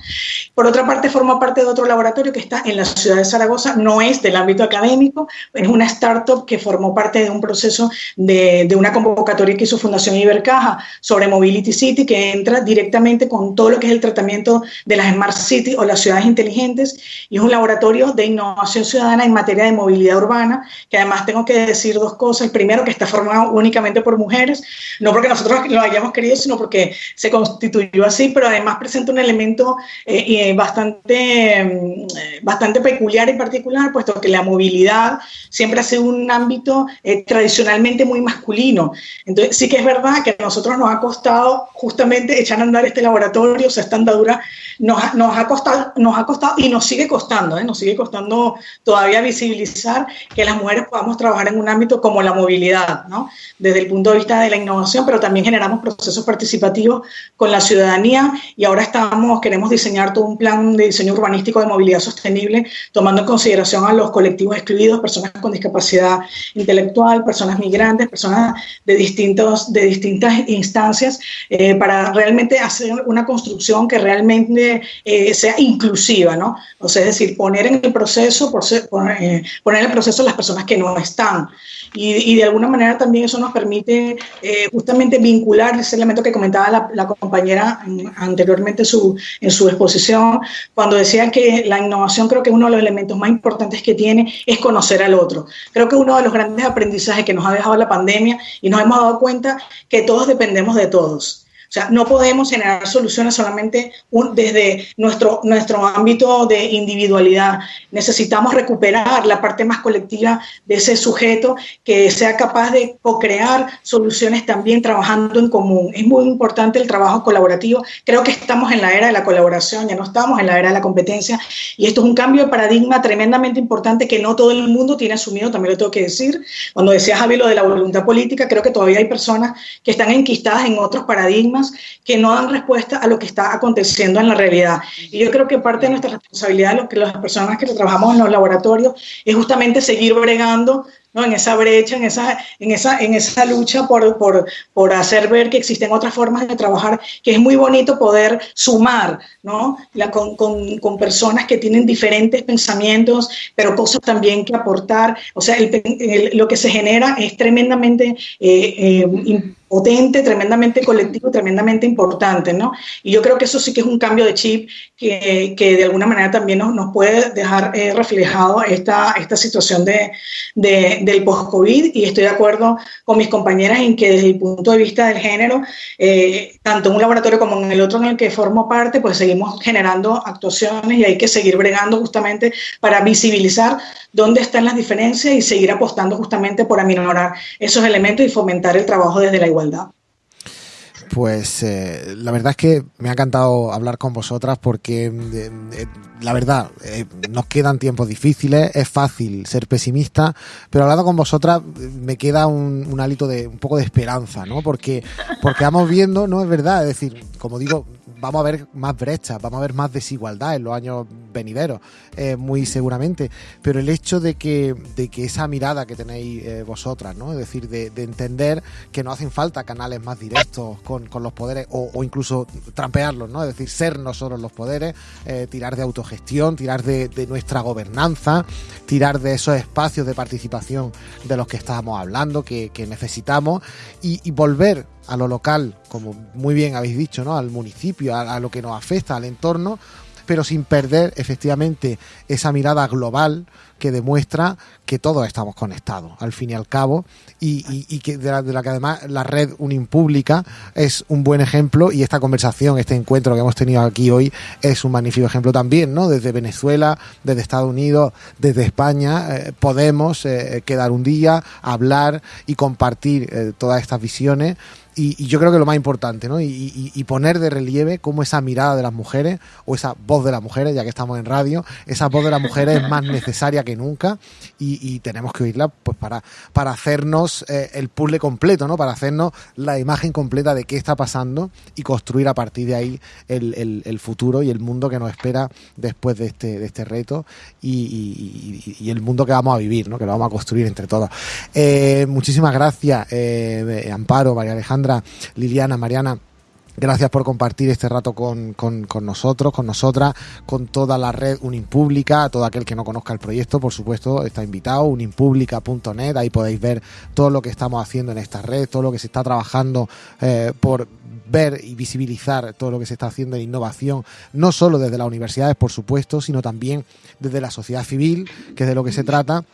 Por otra parte, forma parte de otro laboratorio que está en la ciudad de Zaragoza, no es del ámbito académico, es una startup que formó parte de un proceso de, de una convocatoria que hizo Fundación Ibercaja sobre Mobility City, que entra directamente con todo lo que es el tratamiento de las Smart Cities o las ciudades inteligentes, y es un laboratorio de innovación ciudadana en materia de movilidad urbana, que además tengo que decir dos cosas. Primero, que está formado únicamente por mujeres, no porque nosotros lo hayamos querido, sino porque se constituyó así, pero además presenta un elemento eh, bastante, mm, bastante peculiar y particular, puesto que la movilidad siempre ha sido un ámbito eh, tradicionalmente muy masculino. Entonces, sí que es verdad que a nosotros nos ha costado justamente echar a andar este laboratorio, o sea, esta andadura nos, nos, ha costado, nos ha costado y nos sigue costando, ¿eh? nos sigue costando todavía visibilizar que las mujeres podamos trabajar en un ámbito como la movilidad, ¿no? desde el punto de vista de la innovación, pero también generamos procesos participativos con la ciudadanía y ahora estamos, queremos diseñar todo un plan de diseño urbanístico de movilidad sostenible, tomando en consideración a los colectivos excluidos, personas con discapacidad intelectual, personas migrantes, personas de, distintos, de distintas instancias, eh, para realmente hacer una construcción que realmente eh, sea inclusiva, ¿no? O sea, es decir, poner en el proceso, eh, poner en el proceso las personas que no están. Y, de alguna manera también eso nos permite eh, justamente vincular ese elemento que comentaba la, compañera anteriormente su, en su exposición, cuando decía que la innovación creo que uno de los elementos más importantes que tiene es conocer al otro. Creo que uno de los grandes aprendizajes que nos ha dejado la pandemia y nos hemos dado cuenta que todos dependemos de todos. O sea, no podemos generar soluciones solamente desde nuestro, nuestro ámbito de individualidad. Necesitamos recuperar la parte más colectiva de ese sujeto que sea capaz de co-crear soluciones también trabajando en común. Es muy importante el trabajo colaborativo. Creo que estamos en la era de la colaboración, ya no estamos en la era de la competencia. Y esto es un cambio de paradigma tremendamente importante que no todo el mundo tiene asumido, también lo tengo que decir. Cuando decía Javi lo de la voluntad política, creo que todavía hay personas que están enquistadas en otros paradigmas que no dan respuesta a lo que está aconteciendo en la realidad. Y yo creo que parte de nuestra responsabilidad, lo que las personas que trabajamos en los laboratorios, es justamente seguir bregando ¿no? en esa brecha, en esa, en esa, en esa lucha por, por, por, hacer ver que existen otras formas de trabajar, que es muy bonito poder sumar ¿no? La, con, con, con, personas que tienen diferentes pensamientos, pero cosas también que aportar. O sea, lo que se genera es tremendamente eh, eh, potente, tremendamente colectivo, tremendamente importante, ¿no? Y yo creo que eso sí que es un cambio de chip que, que de alguna manera también nos, nos puede dejar eh, reflejado esta, esta situación de, de del post-COVID y estoy de acuerdo con mis compañeras en que desde el punto de vista del género, eh, tanto en un laboratorio como en el otro en el que formo parte, pues seguimos generando actuaciones y hay que seguir bregando justamente para visibilizar dónde están las diferencias y seguir apostando justamente por aminorar esos elementos y fomentar el trabajo desde la igualdad. Pues eh, la verdad es que me ha encantado hablar con vosotras porque eh, eh, la verdad nos quedan tiempos difíciles, es fácil ser pesimista, pero hablando con vosotras me queda un, un, hálito de un poco de esperanza, ¿no? Porque porque vamos viendo, no es verdad, es decir, como digo, vamos a ver más brechas, vamos a ver más desigualdad en los años venideros, eh, muy seguramente. Pero el hecho de que, de que esa mirada que tenéis eh, vosotras, ¿no? Es decir, de, entender que no hacen falta canales más directos con, los poderes o, incluso trampearlos, ¿no? Es decir, ser nosotros los poderes, eh, tirar de autogestión, tirar de, nuestra gobernanza, tirar de esos espacios de participación de los que estábamos hablando, que, necesitamos, y volver a lo local, como muy bien habéis dicho, ¿no? al municipio, a, lo que nos afecta, al entorno, pero sin perder efectivamente esa mirada global que demuestra que todos estamos conectados, al fin y al cabo, y, que de la, que además la red Unimpública es un buen ejemplo y esta conversación, este encuentro que hemos tenido aquí hoy es un magnífico ejemplo también, ¿no? Desde Venezuela, desde Estados Unidos, desde España, eh, podemos eh, quedar un día, hablar y compartir eh, todas estas visiones y, yo creo que lo más importante, ¿no? Y, poner de relieve cómo esa mirada de las mujeres, o esa voz de las mujeres, ya que estamos en radio, esa voz de las mujeres es más necesaria que nunca y, tenemos que oírla pues para, para hacernos eh, el puzzle completo, ¿no? Para hacernos la imagen completa de qué está pasando y construir a partir de ahí el, el, futuro y el mundo que nos espera después de este, de este reto y, el mundo que vamos a vivir, ¿no? Que lo vamos a construir entre todos. Eh, muchísimas gracias, eh, Amparo, María Alejandra. Liliana, Mariana, Gracias por compartir este rato con, nosotros, con nosotras, con toda la red Unimpública. Todo aquel que no conozca el proyecto, por supuesto, está invitado. Unimpública.net, ahí podéis ver todo lo que estamos haciendo en esta red, todo lo que se está trabajando eh, por ver y visibilizar todo lo que se está haciendo en innovación, no solo desde las universidades, por supuesto, sino también desde la sociedad civil, que es de lo que se trata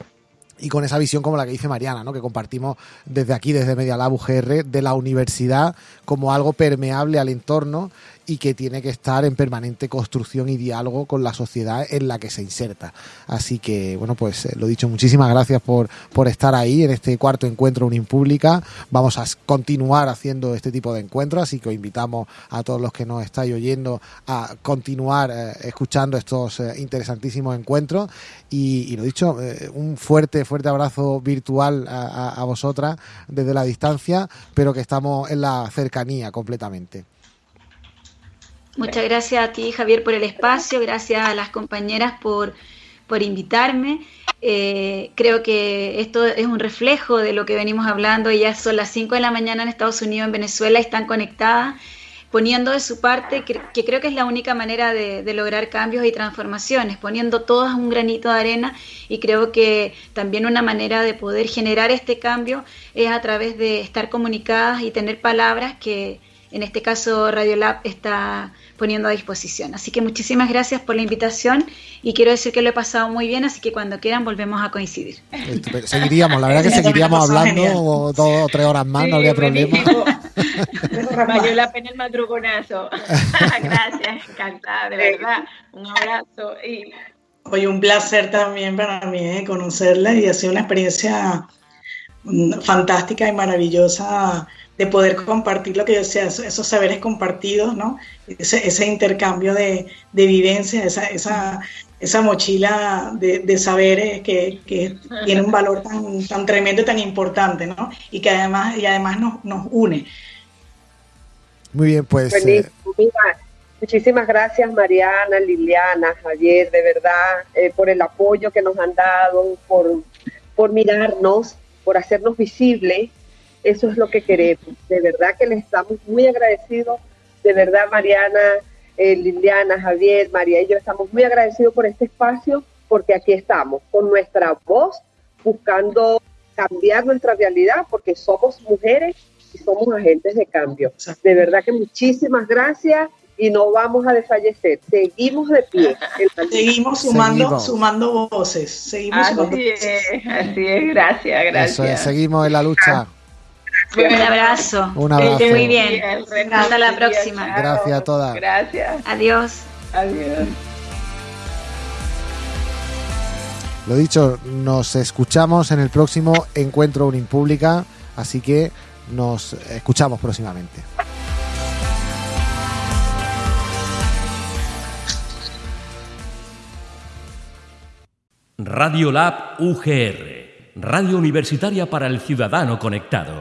y con esa visión como la que dice Mariana, ¿no? que compartimos desde aquí, desde Media Lab UGR, de la universidad como algo permeable al entorno y que tiene que estar en permanente construcción y diálogo con la sociedad en la que se inserta. Así que, bueno, pues eh, lo dicho, muchísimas gracias por, por estar ahí en este cuarto encuentro Unimpública. Vamos a continuar haciendo este tipo de encuentros, así que os invitamos a todos los que nos estáis oyendo a continuar eh, escuchando estos eh, interesantísimos encuentros. Y, lo dicho, un fuerte, fuerte abrazo virtual a, a vosotras desde la distancia, pero que estamos en la cercanía completamente. Muchas gracias a ti, Javier, por el espacio, gracias a las compañeras por, por invitarme. Eh, creo que esto es un reflejo de lo que venimos hablando. Ya son las 5 de la mañana en Estados Unidos, en Venezuela, están conectadas, poniendo de su parte, que, creo que es la única manera de, de, lograr cambios y transformaciones, poniendo todas un granito de arena. Y creo que también una manera de poder generar este cambio es a través de estar comunicadas y tener palabras que en este caso Radiolab está poniendo a disposición. Así que muchísimas gracias por la invitación y quiero decir que lo he pasado muy bien, así que cuando quieran volvemos a coincidir. Seguiríamos, la verdad que (laughs) seguiríamos hablando dos o tres horas más, no habría problema. (laughs) Valió la pena el madrugonazo. (laughs) gracias, encantada, de verdad. Un abrazo. Y... Oye, un placer también para mí eh, conocerla y ha sido una experiencia mm, fantástica y maravillosa de poder compartir lo que yo sea, esos saberes compartidos, ¿no? Ese, intercambio de, de vivencia, esa, esa, esa mochila de, saberes que, tiene un valor tan, tan tremendo y tan importante, ¿no? Y que además, y además nos, nos une. Muy bien, pues... Eh, muchísimas gracias Mariana, Liliana, Javier, de verdad, eh, por el apoyo que nos han dado, por, por mirarnos, por hacernos visibles eso es lo que queremos. De verdad que les estamos muy agradecidos. De verdad, Mariana, eh, Liliana, Javier, María y yo estamos muy agradecidos por este espacio porque aquí estamos con nuestra voz buscando cambiar nuestra realidad porque somos mujeres y somos agentes de cambio. De verdad que muchísimas gracias y no vamos a desfallecer. Seguimos de pie. Seguimos sumando, sumando voces. Seguimos así es, así es, gracias, gracias. seguimos en la lucha. Un abrazo. Un abrazo. Muy bien. Hasta la próxima. Gracias a todas. Gracias. Adiós. Adiós. Lo dicho, nos escuchamos en el próximo Encuentro Unimpública, así que nos escuchamos próximamente. Radio Lab UGR Radio Universitaria para el Ciudadano Conectado.